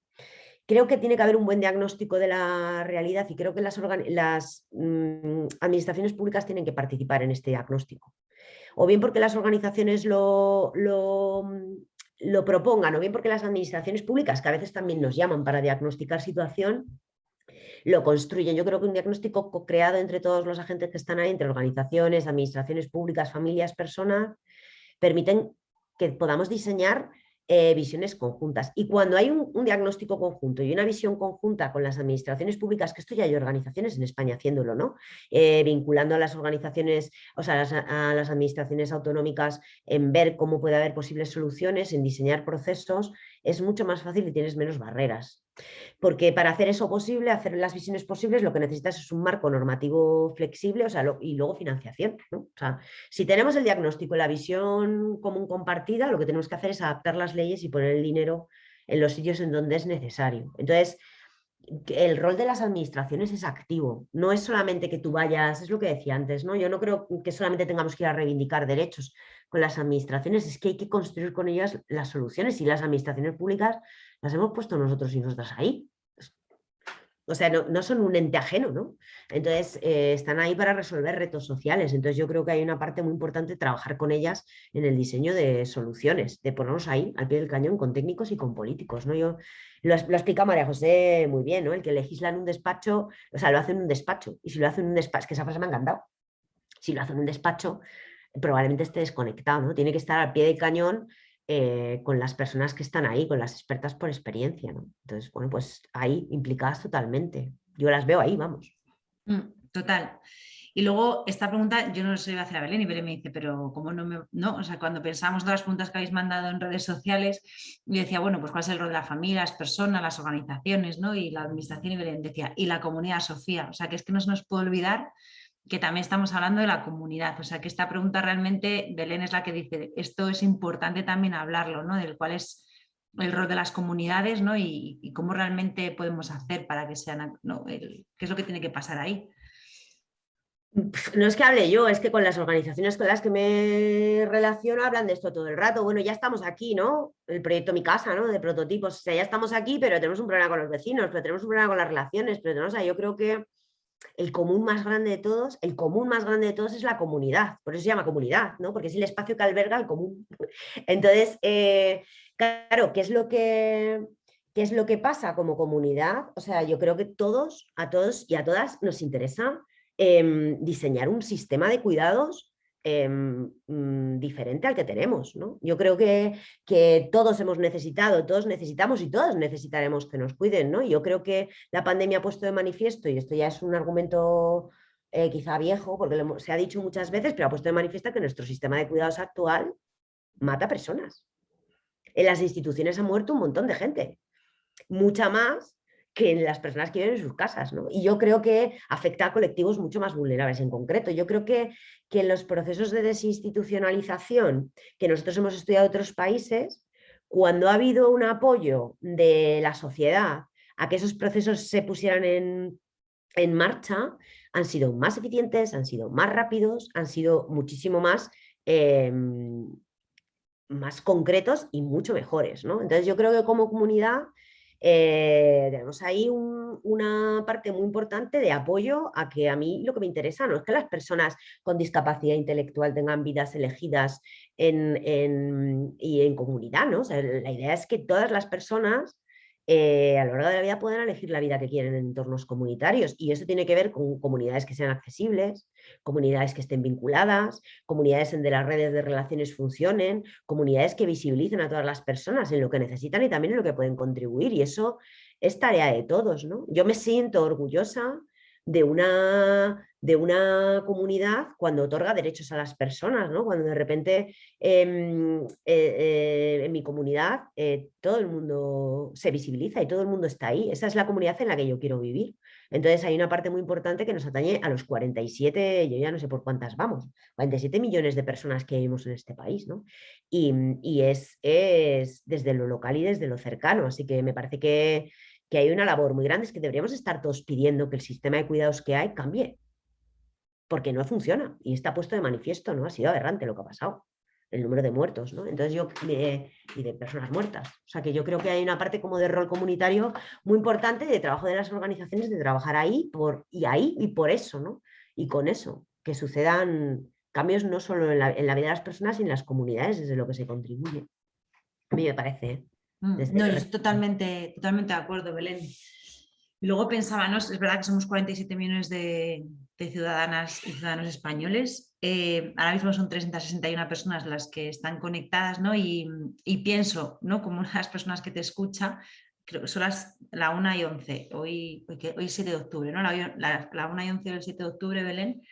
Creo que tiene que haber un buen diagnóstico de la realidad y creo que las, las mm, administraciones públicas tienen que participar en este diagnóstico o bien porque las organizaciones lo, lo, propongan, o bien porque las administraciones públicas, que a veces también nos llaman para diagnosticar situación, lo construyen. Yo creo que un diagnóstico creado entre todos los agentes que están ahí, entre organizaciones, administraciones públicas, familias, personas, permiten que podamos diseñar eh, visiones conjuntas. Y cuando hay un, diagnóstico conjunto y una visión conjunta con las administraciones públicas, que esto ya hay organizaciones en España haciéndolo, ¿no? Eh, vinculando a las organizaciones, o sea, a las administraciones autonómicas en ver cómo puede haber posibles soluciones, en diseñar procesos, es mucho más fácil y tienes menos barreras. Porque para hacer eso posible, hacer las visiones posibles, lo que necesitas es un marco normativo flexible o sea, y luego financiación. Si tenemos el diagnóstico y la visión común compartida, lo que tenemos que hacer es adaptar las leyes y poner el dinero en los sitios en donde es necesario. Entonces, el rol de las administraciones es activo, no es solamente que tú vayas, es lo que decía antes, ¿no? Yo no creo que solamente tengamos que ir a reivindicar derechos con las administraciones, es que hay que construir con ellas las soluciones y las administraciones públicas las hemos puesto nosotros y nosotras ahí. O sea, no, son un ente ajeno, ¿no? Entonces, eh, están ahí para resolver retos sociales. Entonces, yo creo que hay una parte muy importante trabajar con ellas en el diseño de soluciones, de ponernos ahí, al pie del cañón, con técnicos y con políticos, ¿no? Yo, lo, lo explica María José muy bien, ¿no? El que legisla en un despacho, o sea, lo hace en un despacho. Y si lo hace en un despacho, es que esa frase me ha encantado. Si lo hace en un despacho, probablemente esté desconectado, ¿no? Tiene que estar al pie del cañón eh, con las personas que están ahí, con las expertas por experiencia. Entonces, bueno, pues ahí implicadas totalmente. Yo las veo ahí, vamos. Mm, total. Y luego esta pregunta yo no se iba a hacer a Belén y Belén me dice, pero ¿cómo no me...? No, o sea, cuando pensamos de las preguntas que habéis mandado en redes sociales, yo decía, bueno, pues cuál es el rol de la familia, las personas, las organizaciones, ¿no? Y la administración y Belén decía, y la comunidad, Sofía. O sea, que es que no se nos puede olvidar que también estamos hablando de la comunidad. O sea que esta pregunta realmente, Belén es la que dice, esto es importante también hablarlo, ¿no? Del cuál es el rol de las comunidades ¿no? y, cómo realmente podemos hacer para que sean, ¿no? qué es lo que tiene que pasar ahí. No es que hable yo, es que con las organizaciones con las que me relaciono hablan de esto todo el rato. Bueno, ya estamos aquí, ¿no? El proyecto Mi Casa, ¿no? De prototipos. O sea, ya estamos aquí, pero tenemos un problema con los vecinos, pero tenemos un problema con las relaciones, pero tenemos, o sea, yo creo que el común más grande de todos, el común más grande de todos es la comunidad, por eso se llama comunidad, ¿no? porque es el espacio que alberga el común. Entonces, eh, claro, ¿qué es, lo que, ¿qué es lo que pasa como comunidad? O sea, yo creo que todos, a todos y a todas nos interesa em, diseñar un sistema de cuidados Em, mm, diferente al que tenemos. ¿no? Yo creo que, que, todos hemos necesitado, todos necesitamos y todos necesitaremos que nos cuiden. ¿no? Yo creo que la pandemia ha puesto de manifiesto, y esto ya es un argumento eh, quizá viejo, porque se ha dicho muchas veces, pero ha puesto de manifiesto que nuestro sistema de cuidados actual mata personas. En las instituciones ha muerto un montón de gente, mucha más que las personas que viven en sus casas. ¿no? Y yo creo que afecta a colectivos mucho más vulnerables en concreto. Yo creo que, que en los procesos de desinstitucionalización que nosotros hemos estudiado en otros países, cuando ha habido un apoyo de la sociedad a que esos procesos se pusieran en, en marcha, han sido más eficientes, han sido más rápidos, han sido muchísimo más, em, más concretos y mucho mejores. ¿no? Entonces yo creo que como comunidad eh, tenemos ahí una parte muy importante de apoyo a que a mí lo que me interesa no es que las personas con discapacidad intelectual tengan vidas elegidas en, y en comunidad, ¿no? la idea es que todas las personas eh, a lo largo de la vida puedan elegir la vida que quieren en entornos comunitarios y eso tiene que ver con comunidades que sean accesibles, comunidades que estén vinculadas, comunidades en donde las redes de relaciones funcionen, comunidades que visibilicen a todas las personas en lo que necesitan y también en lo que pueden contribuir y eso es tarea de todos. ¿no? Yo me siento orgullosa de una, de una comunidad cuando otorga derechos a las personas, ¿no? cuando de repente em, eh, eh, en mi comunidad eh, todo el mundo se visibiliza y todo el mundo está ahí. Esa es la comunidad en la que yo quiero vivir. Entonces hay una parte muy importante que nos atañe a los 47, yo ya no sé por cuántas vamos, 47 millones de personas que vivimos en este país. ¿no? Y, y es, es desde lo local y desde lo cercano. Así que me parece que que hay una labor muy grande, es que deberíamos estar todos pidiendo que el sistema de cuidados que hay cambie, porque no funciona y está puesto de manifiesto, ¿no? Ha sido aberrante lo que ha pasado, el número de muertos, ¿no? Entonces yo, y de personas muertas, o sea que yo creo que hay una parte como de rol comunitario muy importante de trabajo de las organizaciones, de trabajar ahí por, y ahí y por eso, ¿no? Y con eso, que sucedan cambios no solo en la, vida de las personas, sino en las comunidades, desde lo que se contribuye. A mí me parece, ¿eh? Mm, no, estoy totalmente, totalmente de acuerdo, Belén. Y luego pensaba, ¿no? es verdad que somos 47 millones de, ciudadanas y ciudadanos españoles. Eh, ahora mismo son 361 personas las que están conectadas, ¿no? Y, pienso, ¿no? Como una de las personas que te escucha, creo que son las la 1 y 11, hoy, hoy, es 7 de octubre, ¿no? La, la, 1 y 11 del 7 de octubre, Belén,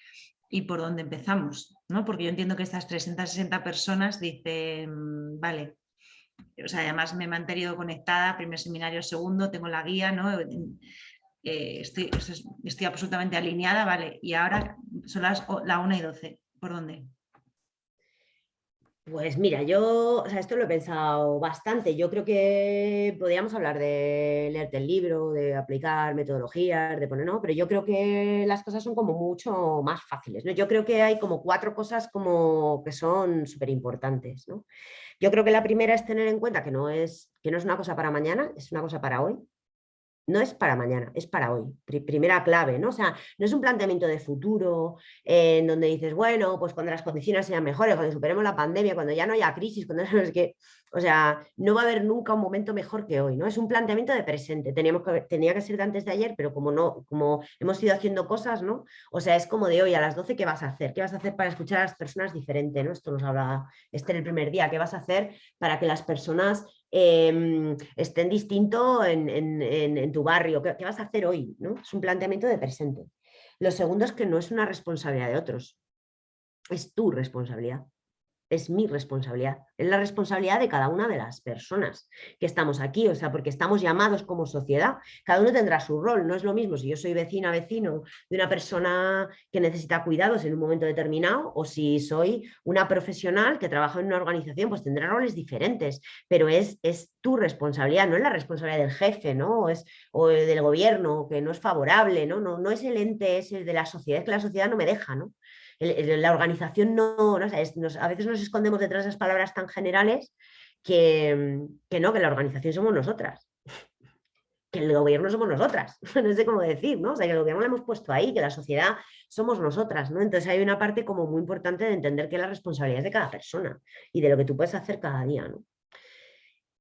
y por dónde empezamos, ¿no? Porque yo entiendo que estas 360 personas dicen, vale, o sea, además me he mantenido conectada, primer seminario, segundo, tengo la guía, ¿no? Eh, estoy, estoy, absolutamente alineada, vale, y ahora son las la 1 y 12, ¿por dónde? Pues mira, yo, o sea, esto lo he pensado bastante. Yo creo que podríamos hablar de leerte el libro, de aplicar metodologías, de poner, no, pero yo creo que las cosas son como mucho más fáciles. ¿no? Yo creo que hay como cuatro cosas como que son súper importantes. ¿no? Yo creo que la primera es tener en cuenta que no es, que no es una cosa para mañana, es una cosa para hoy no es para mañana, es para hoy. primera clave, ¿no? O sea, no es un planteamiento de futuro en donde dices, bueno, pues cuando las condiciones sean mejores, cuando superemos la pandemia, cuando ya no haya crisis, cuando no es que, o sea, no va a haber nunca un momento mejor que hoy, ¿no? Es un planteamiento de presente. Teníamos que, tenía que ser de antes de ayer, pero como no, como hemos ido haciendo cosas, ¿no? O sea, es como de hoy a las 12, ¿qué vas a hacer? ¿Qué vas a hacer para escuchar a las personas diferente, ¿no? Esto nos habla este en el primer día, ¿qué vas a hacer para que las personas Em, estén distinto en, tu barrio, ¿qué, vas a hacer hoy? ¿no? Es un planteamiento de presente. Lo segundo es que no es una responsabilidad de otros, es tu responsabilidad es mi responsabilidad, es la responsabilidad de cada una de las personas que estamos aquí, o sea, porque estamos llamados como sociedad, cada uno tendrá su rol, no es lo mismo si yo soy vecina, vecino de una persona que necesita cuidados en un momento determinado o si soy una profesional que trabaja en una organización, pues tendrá roles diferentes, pero es, es tu responsabilidad, no es la responsabilidad del jefe, ¿no? O, es, o del gobierno, que no es favorable, ¿no? No, no es el ente, es el de la sociedad, es que la sociedad no me deja, ¿no? La organización no, a veces nos escondemos detrás de esas palabras tan generales que, que no, que la organización somos nosotras que el gobierno somos nosotras, no sé cómo decir, ¿no? O sea, que el gobierno lo hemos puesto ahí, que la sociedad somos nosotras, ¿no? Entonces hay una parte como muy importante de entender que la responsabilidad es de cada persona y de lo que tú puedes hacer cada día, ¿no?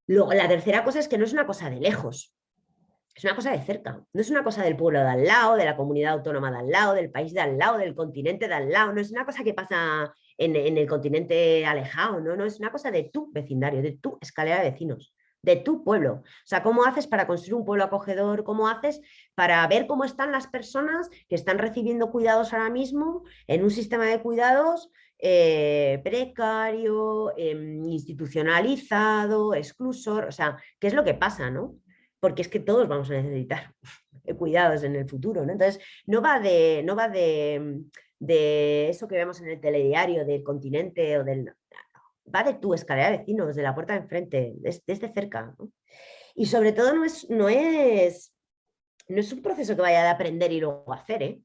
Luego, la tercera cosa es que no es una cosa de lejos, es una cosa de cerca, no es una cosa del pueblo de al lado, de la comunidad autónoma de al lado, del país de al lado, del continente de al lado, no es una cosa que pasa en, el continente alejado, ¿no? no, es una cosa de tu vecindario, de tu escalera de vecinos, de tu pueblo. O sea, ¿cómo haces para construir un pueblo acogedor? ¿Cómo haces para ver cómo están las personas que están recibiendo cuidados ahora mismo en un sistema de cuidados eh, precario, em, institucionalizado, exclusor? O sea, ¿qué es lo que pasa, no? Porque es que todos vamos a necesitar cuidados en el futuro. ¿no? Entonces, no va, de, no va de, eso que vemos en el telediario del continente o del... Va de tu escalera de vecinos, de la puerta de enfrente, desde, cerca. Y sobre todo no es, no, es, no es un proceso que vaya de aprender y luego hacer, ¿eh?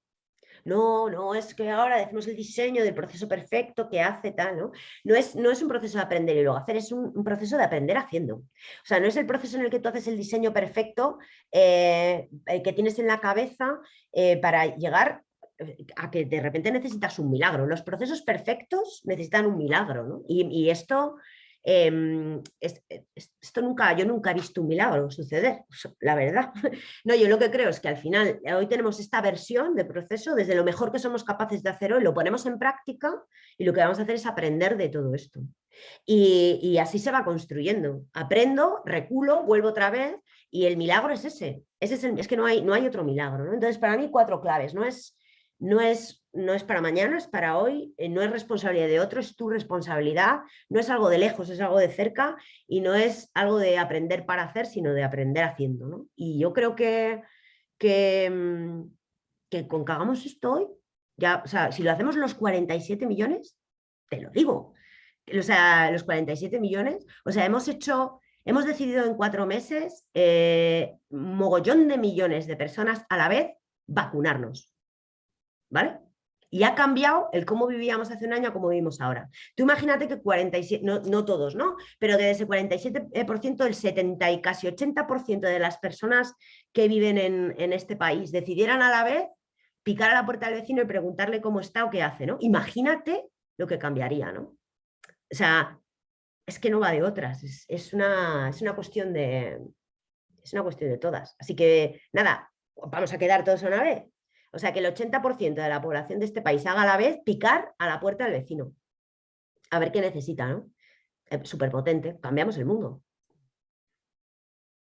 No, no, es que ahora decimos el diseño del proceso perfecto que hace tal, ¿no? No es, no es un proceso de aprender y luego hacer, es un, proceso de aprender haciendo. O sea, no es el proceso en el que tú haces el diseño perfecto eh, eh, que tienes en la cabeza eh, para llegar a que de repente necesitas un milagro. Los procesos perfectos necesitan un milagro, ¿no? Y esto Em, esto nunca, yo nunca he visto un milagro suceder, la verdad. No, yo lo que creo es que al final eh, hoy tenemos esta versión de proceso desde lo mejor que somos capaces de hacer hoy, lo ponemos en práctica y lo que vamos a hacer es aprender de todo esto. Y, así se va construyendo. Aprendo, reculo, vuelvo otra vez y el milagro es ese. es, es que no hay, no hay otro milagro. Entonces, para mí, cuatro claves. No es no es, no es para mañana, es para hoy, eh, no es responsabilidad de otro, es tu responsabilidad, no es algo de lejos, es algo de cerca y no es algo de aprender para hacer, sino de aprender haciendo. Y yo creo que, que, mm, que con que hagamos esto hoy, ya, o sea, si lo hacemos los 47 millones, te lo digo, o sea, los 47 millones, o sea, hemos hecho, hemos decidido en cuatro meses, eh, mogollón de millones de personas a la vez vacunarnos. ¿Vale? Y ha cambiado el cómo vivíamos hace un año a cómo vivimos ahora. Tú imagínate que 47, no, no todos, ¿no? Pero de ese 47%, el 70 y casi 80% de las personas que viven en, en, este país decidieran a la vez picar a la puerta del vecino y preguntarle cómo está o qué hace, ¿no? Imagínate lo que cambiaría, ¿no? O sea, es que no va de otras, es, es, una, es una cuestión de... Es una cuestión de todas. Así que, nada, vamos a quedar todos a una vez. O sea, que el 80% de la población de este país haga a la vez picar a la puerta del vecino. A ver qué necesita, ¿no? Súper potente, cambiamos el mundo.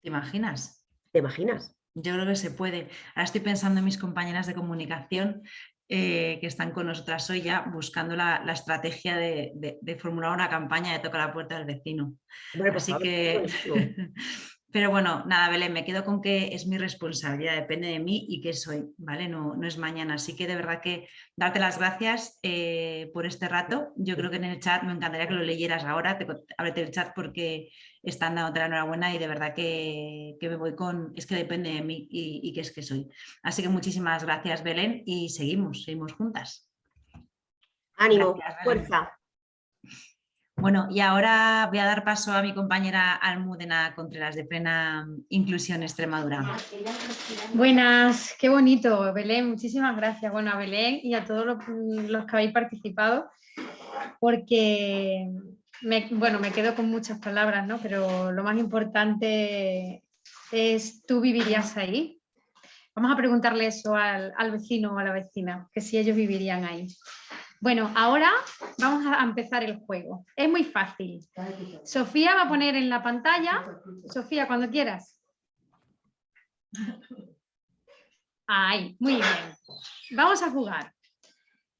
¿Te imaginas? ¿Te imaginas? Yo creo que se puede. Ahora estoy pensando en mis compañeras de comunicación eh, que están con nosotras hoy ya buscando la, estrategia de, formular una campaña de tocar la puerta del vecino. Pues Así que Pero bueno, nada, Belén, me quedo con que es mi responsabilidad, depende de mí y que soy, ¿vale? No, no es mañana. Así que de verdad que darte las gracias eh, por este rato. Yo creo que en el chat me encantaría que lo leyeras ahora, te, ábrete el chat porque están dándote la enhorabuena y de verdad que, me voy con, es que depende de mí y, que es que soy. Así que muchísimas gracias, Belén, y seguimos, seguimos juntas. Ánimo, fuerza. Bueno, y ahora voy a dar paso a mi compañera Almudena Contreras de Plena Inclusión Extremadura. Buenas, qué bonito, Belén, muchísimas gracias. Bueno, a Belén y a todos los, que habéis participado, porque me, bueno, me quedo con muchas palabras, ¿no? pero lo más importante es, ¿tú vivirías ahí? Vamos a preguntarle eso al, al vecino o a la vecina, que si ellos vivirían ahí. Bueno, ahora vamos a empezar el juego. Es muy fácil. Sofía va a poner en la pantalla. Sofía, cuando quieras. Ahí, muy bien. Vamos a jugar.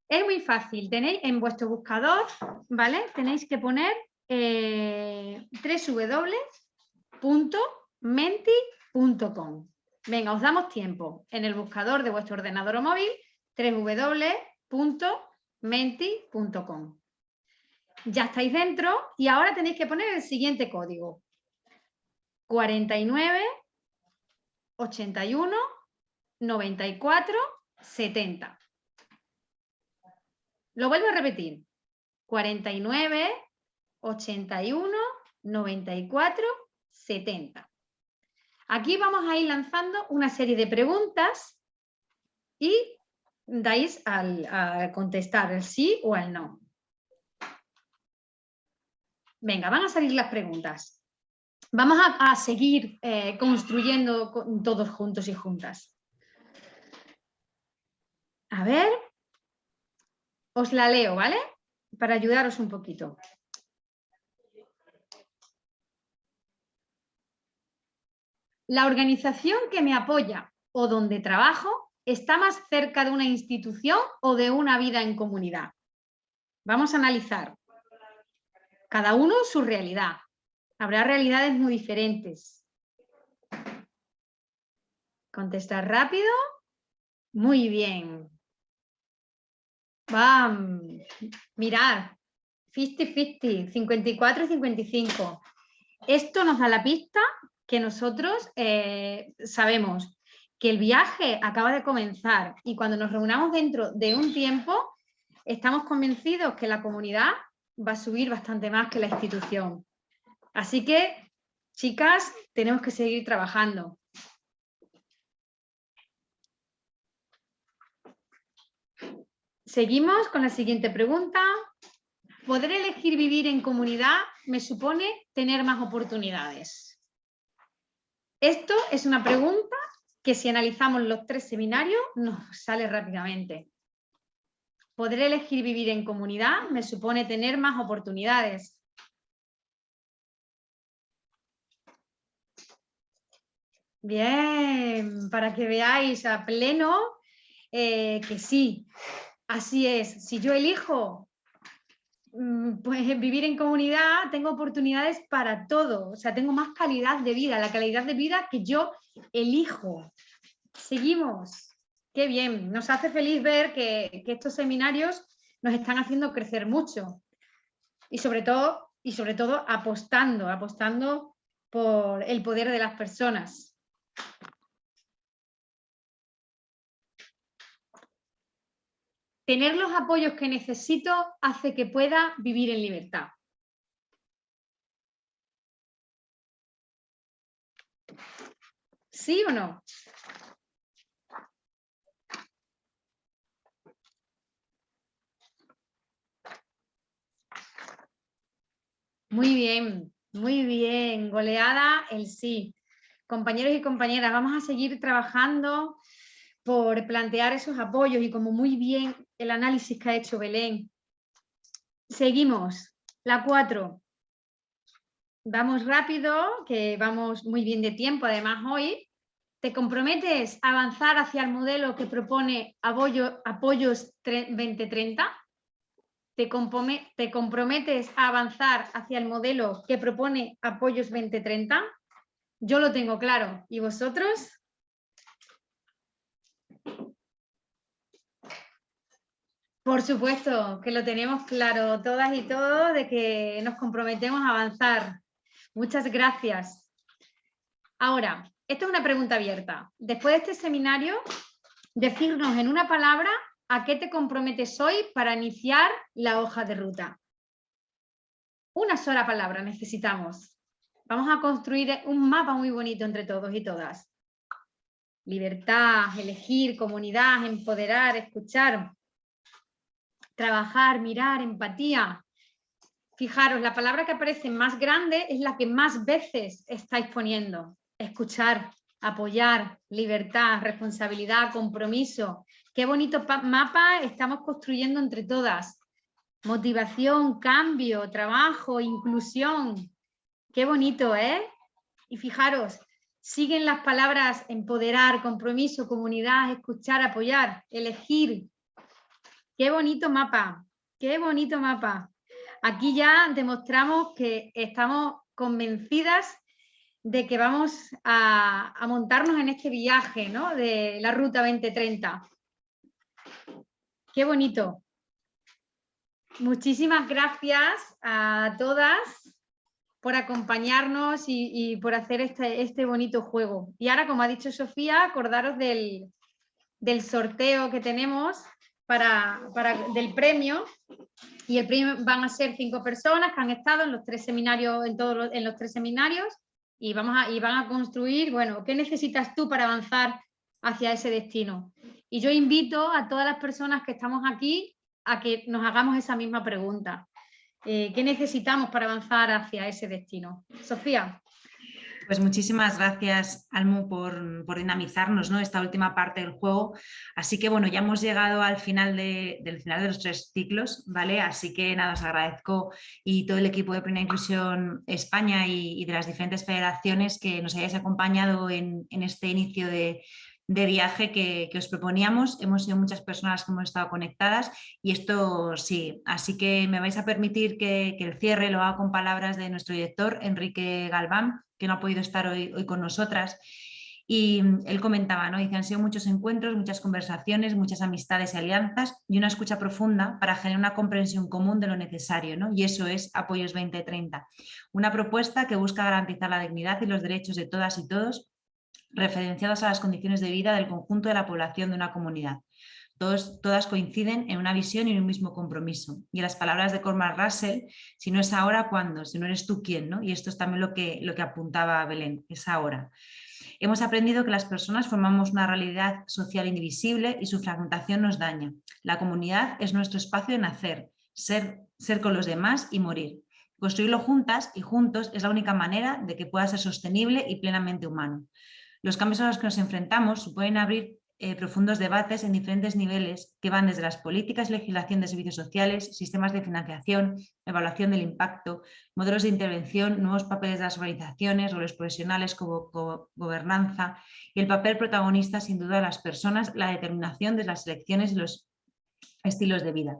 Es muy fácil. Tenéis en vuestro buscador, ¿vale? Tenéis que poner eh, www.menti.com. Venga, os damos tiempo. En el buscador de vuestro ordenador o móvil, www.menti.com menti.com. Ya estáis dentro y ahora tenéis que poner el siguiente código. 49 81 94 70. Lo vuelvo a repetir. 49 81 94 70. Aquí vamos a ir lanzando una serie de preguntas y dais al, a contestar el sí o el no. Venga, van a salir las preguntas. Vamos a, seguir eh, construyendo todos juntos y juntas. A ver, os la leo, ¿vale? Para ayudaros un poquito. La organización que me apoya o donde trabajo está más cerca de una institución o de una vida en comunidad? Vamos a analizar. Cada uno su realidad. Habrá realidades muy diferentes. Contestar rápido. Muy bien. Bam. Mirad. 50-50, 54 55. Esto nos da la pista que nosotros eh, sabemos que el viaje acaba de comenzar y cuando nos reunamos dentro de un tiempo, estamos convencidos que la comunidad va a subir bastante más que la institución. Así que, chicas, tenemos que seguir trabajando. Seguimos con la siguiente pregunta. ¿Poder elegir vivir en comunidad me supone tener más oportunidades? Esto es una pregunta que si analizamos los tres seminarios nos sale rápidamente. Poder elegir vivir en comunidad me supone tener más oportunidades. Bien, para que veáis a pleno eh, que sí, así es. Si yo elijo mm, pues, vivir en comunidad, tengo oportunidades para todo. O sea, tengo más calidad de vida, la calidad de vida que yo elijo. Seguimos. Qué bien. Nos hace feliz ver que, estos seminarios nos están haciendo crecer mucho. Y sobre todo, y sobre todo apostando, apostando por el poder de las personas. Tener los apoyos que necesito hace que pueda vivir en libertad. ¿Sí o no? Muy bien, muy bien. Goleada el sí. Compañeros y compañeras, vamos a seguir trabajando por plantear esos apoyos y como muy bien el análisis que ha hecho Belén. Seguimos. La 4. Vamos rápido, que vamos muy bien de tiempo además hoy. ¿Te comprometes a avanzar hacia el modelo que propone Apoyos 2030? ¿Te, ¿Te comprometes a avanzar hacia el modelo que propone Apoyos 2030? Yo lo tengo claro. ¿Y vosotros? Por supuesto que lo tenemos claro todas y todos de que nos comprometemos a avanzar. Muchas gracias. Ahora, esto es una pregunta abierta. Después de este seminario, decirnos en una palabra a qué te comprometes hoy para iniciar la hoja de ruta. Una sola palabra necesitamos. Vamos a construir un mapa muy bonito entre todos y todas. Libertad, elegir, comunidad, empoderar, escuchar trabajar, mirar, empatía. Fijaros, la palabra que aparece más grande es la que más veces estáis poniendo. Escuchar, apoyar, libertad, responsabilidad, compromiso. Qué bonito mapa estamos construyendo entre todas. Motivación, cambio, trabajo, inclusión. Qué bonito, ¿eh? Y fijaros, siguen las palabras empoderar, compromiso, comunidad, escuchar, apoyar, elegir, Qué bonito mapa, qué bonito mapa. Aquí ya demostramos que estamos convencidas de que vamos a, montarnos en este viaje ¿no? de la Ruta 2030. Qué bonito. Muchísimas gracias a todas por acompañarnos y, por hacer este, este, bonito juego. Y ahora, como ha dicho Sofía, acordaros del, del sorteo que tenemos para, del premio y el premio van a ser cinco personas que han estado en los tres seminarios, en todos los, en los tres seminarios y, vamos a, y van a construir, bueno, ¿qué necesitas tú para avanzar hacia ese destino? Y yo invito a todas las personas que estamos aquí a que nos hagamos esa misma pregunta. Eh, ¿Qué necesitamos para avanzar hacia ese destino? Sofía. Pues muchísimas gracias, Almu, por, dinamizarnos ¿no? esta última parte del juego. Así que bueno, ya hemos llegado al final de, del final de los tres ciclos, ¿vale? Así que nada, os agradezco y todo el equipo de Plena Inclusión España y, de las diferentes federaciones que nos hayáis acompañado en, este inicio de, viaje que, os proponíamos. Hemos sido muchas personas que hemos estado conectadas y esto sí, así que me vais a permitir que el cierre lo haga con palabras de nuestro director, Enrique Galván, que no ha podido estar hoy, hoy con nosotras. Y él comentaba, ¿no? Dice, han sido muchos encuentros, muchas conversaciones, muchas amistades y alianzas y una escucha profunda para generar una comprensión común de lo necesario, ¿no? Y eso es Apoyos 2030. Una propuesta que busca garantizar la dignidad y los derechos de todas y todos referenciados a las condiciones de vida del conjunto de la población de una comunidad. Todas coinciden en una visión y en un mismo compromiso. Y las palabras de Cormac Russell, si no es ahora, ¿cuándo? Si no eres tú, ¿quién? ¿no? Y esto es también lo que, lo que apuntaba Belén, es ahora. Hemos aprendido que las personas formamos una realidad social indivisible y su fragmentación nos daña. La comunidad es nuestro espacio de nacer, ser, ser con los demás y morir. Construirlo juntas y juntos es la única manera de que pueda ser sostenible y plenamente humano. Los cambios a los que nos enfrentamos suponen abrir eh, profundos debates en diferentes niveles que van desde las políticas legislación de servicios sociales, sistemas de financiación, evaluación del impacto, modelos de intervención, nuevos papeles de las organizaciones, roles profesionales como, gobernanza y el papel protagonista sin duda de las personas, la determinación de las elecciones y los estilos de vida.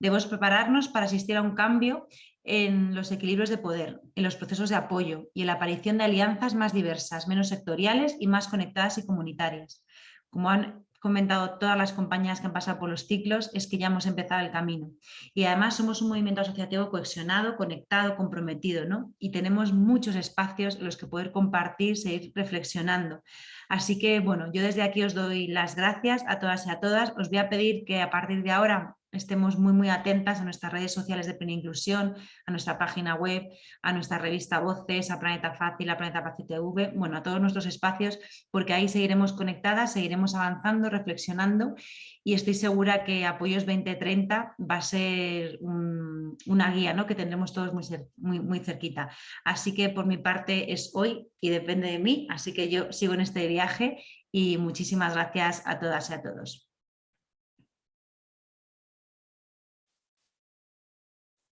Debemos prepararnos para asistir a un cambio en los equilibrios de poder, en los procesos de apoyo y en la aparición de alianzas más diversas, menos sectoriales y más conectadas y comunitarias. Como han comentado todas las compañías que han pasado por los ciclos, es que ya hemos empezado el camino. Y además somos un movimiento asociativo cohesionado, conectado, comprometido, ¿no? Y tenemos muchos espacios en los que poder compartir, seguir reflexionando. Así que, bueno, yo desde aquí os doy las gracias a todas y a todas. Os voy a pedir que a partir de ahora estemos muy muy atentas a nuestras redes sociales de Plena Inclusión, a nuestra página web, a nuestra revista Voces, a Planeta Fácil, a Planeta Fácil TV, bueno, a todos nuestros espacios, porque ahí seguiremos conectadas, seguiremos avanzando, reflexionando y estoy segura que Apoyos 2030 va a ser una guía ¿no? que tendremos todos muy, muy, muy cerquita. Así que por mi parte es hoy y depende de mí, así que yo sigo en este viaje y muchísimas gracias a todas y a todos.